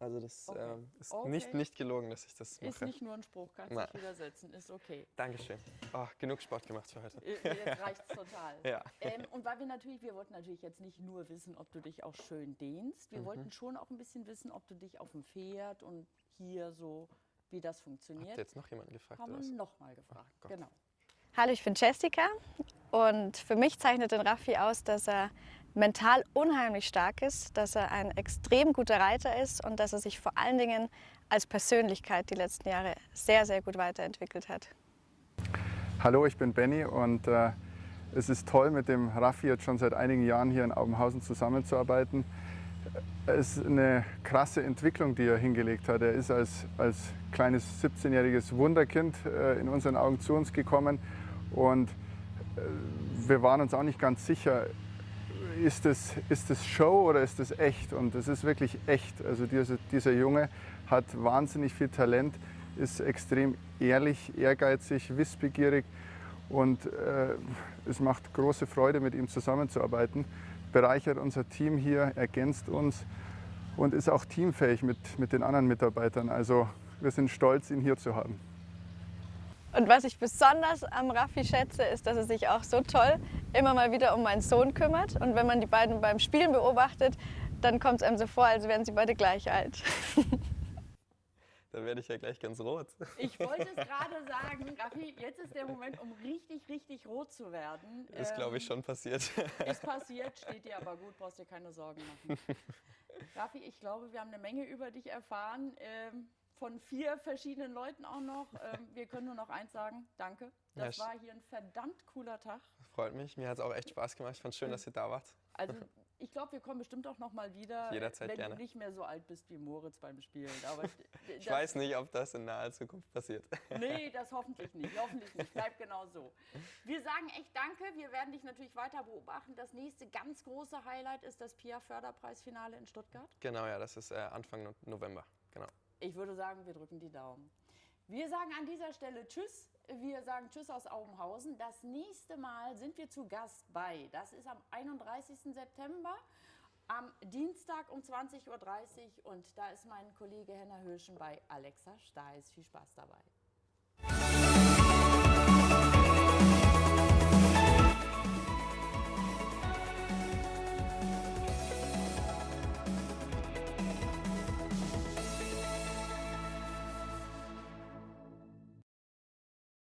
Also das Okay. ähm, ist Okay. nicht, nicht gelogen, dass ich das mache. Ist nicht nur ein Spruch, kannst dich widersetzen, ist okay. Dankeschön. Oh, genug Sport gemacht für heute. Äh, Jetzt [LAUGHS] reicht's total. Ja. Ähm, und weil wir natürlich, wir wollten natürlich jetzt nicht nur wissen, ob du dich auch schön dehnst, Mhm. wir wollten schon auch ein bisschen wissen, ob du dich auf dem Pferd und hier so, wie das Habt funktioniert. ihr jetzt noch jemanden gefragt? Haben wir nochmal gefragt. Gott. genau. Hallo, ich bin Jessica und für mich zeichnet den Raffi aus, dass er mental unheimlich stark ist, dass er ein extrem guter Reiter ist und dass er sich vor allen Dingen als Persönlichkeit die letzten Jahre sehr, sehr gut weiterentwickelt hat. Hallo, ich bin Benny und äh, Es ist toll, mit dem Raffi jetzt schon seit einigen Jahren hier in Aubenhausen zusammenzuarbeiten. Es ist eine krasse Entwicklung, die er hingelegt hat. Er ist als, als kleines 17-jähriges Wunderkind äh, in unseren Augen zu uns gekommen und äh, wir waren uns auch nicht ganz sicher, ist das, ist das Show oder ist das echt? Und es ist wirklich echt. Also dieser, dieser Junge hat wahnsinnig viel Talent, ist extrem ehrlich, ehrgeizig, wissbegierig und äh, es macht große Freude, mit ihm zusammenzuarbeiten. Bereichert unser Team hier, ergänzt uns und ist auch teamfähig mit, mit den anderen Mitarbeitern. Also wir sind stolz, ihn hier zu haben. Und was ich besonders am Raffi schätze, ist, dass er sich auch so toll immer mal wieder um meinen Sohn kümmert. Und wenn man die beiden beim Spielen beobachtet, dann kommt es einem so vor, als wären sie beide gleich alt. [LAUGHS] Dann werde ich ja gleich ganz rot. Ich wollte es gerade sagen, Raffi, jetzt ist der Moment, um richtig, richtig rot zu werden. Ist, glaube ich, Ähm, schon passiert. Ist [LAUGHS] passiert, steht dir aber gut, brauchst dir keine Sorgen machen. [LAUGHS] Raffi, ich glaube, wir haben eine Menge über dich erfahren. Ähm, von vier verschiedenen Leuten auch noch. [LAUGHS] Ähm, wir können nur noch eins sagen, danke. Das Ja, war hier ein verdammt cooler Tag. Freut mich. Mir hat es auch echt Spaß gemacht. Ich fand es schön, dass ihr da wart. Also [LAUGHS] ich glaube, wir kommen bestimmt auch noch mal wieder, Jederzeit wenn gerne. du nicht mehr so alt bist wie Moritz beim Spielen. Aber Ich [LAUGHS] weiß nicht, ob das in naher Zukunft passiert. Nee, das hoffentlich nicht. Hoffentlich nicht. Bleibt genau so. Wir sagen echt Danke. Wir werden dich natürlich weiter beobachten. Das nächste ganz große Highlight ist das PIA-Förderpreisfinale in Stuttgart. Genau, ja, das ist äh, Anfang No- November. Genau. Ich würde sagen, wir drücken die Daumen. Wir sagen an dieser Stelle Tschüss. Wir sagen Tschüss aus Augenhausen. Das nächste Mal sind wir zu Gast bei, das ist am 31. September, am Dienstag um 20.30 Uhr. Und da ist mein Kollege Henner Höschen bei Alexa Steis. Viel Spaß dabei.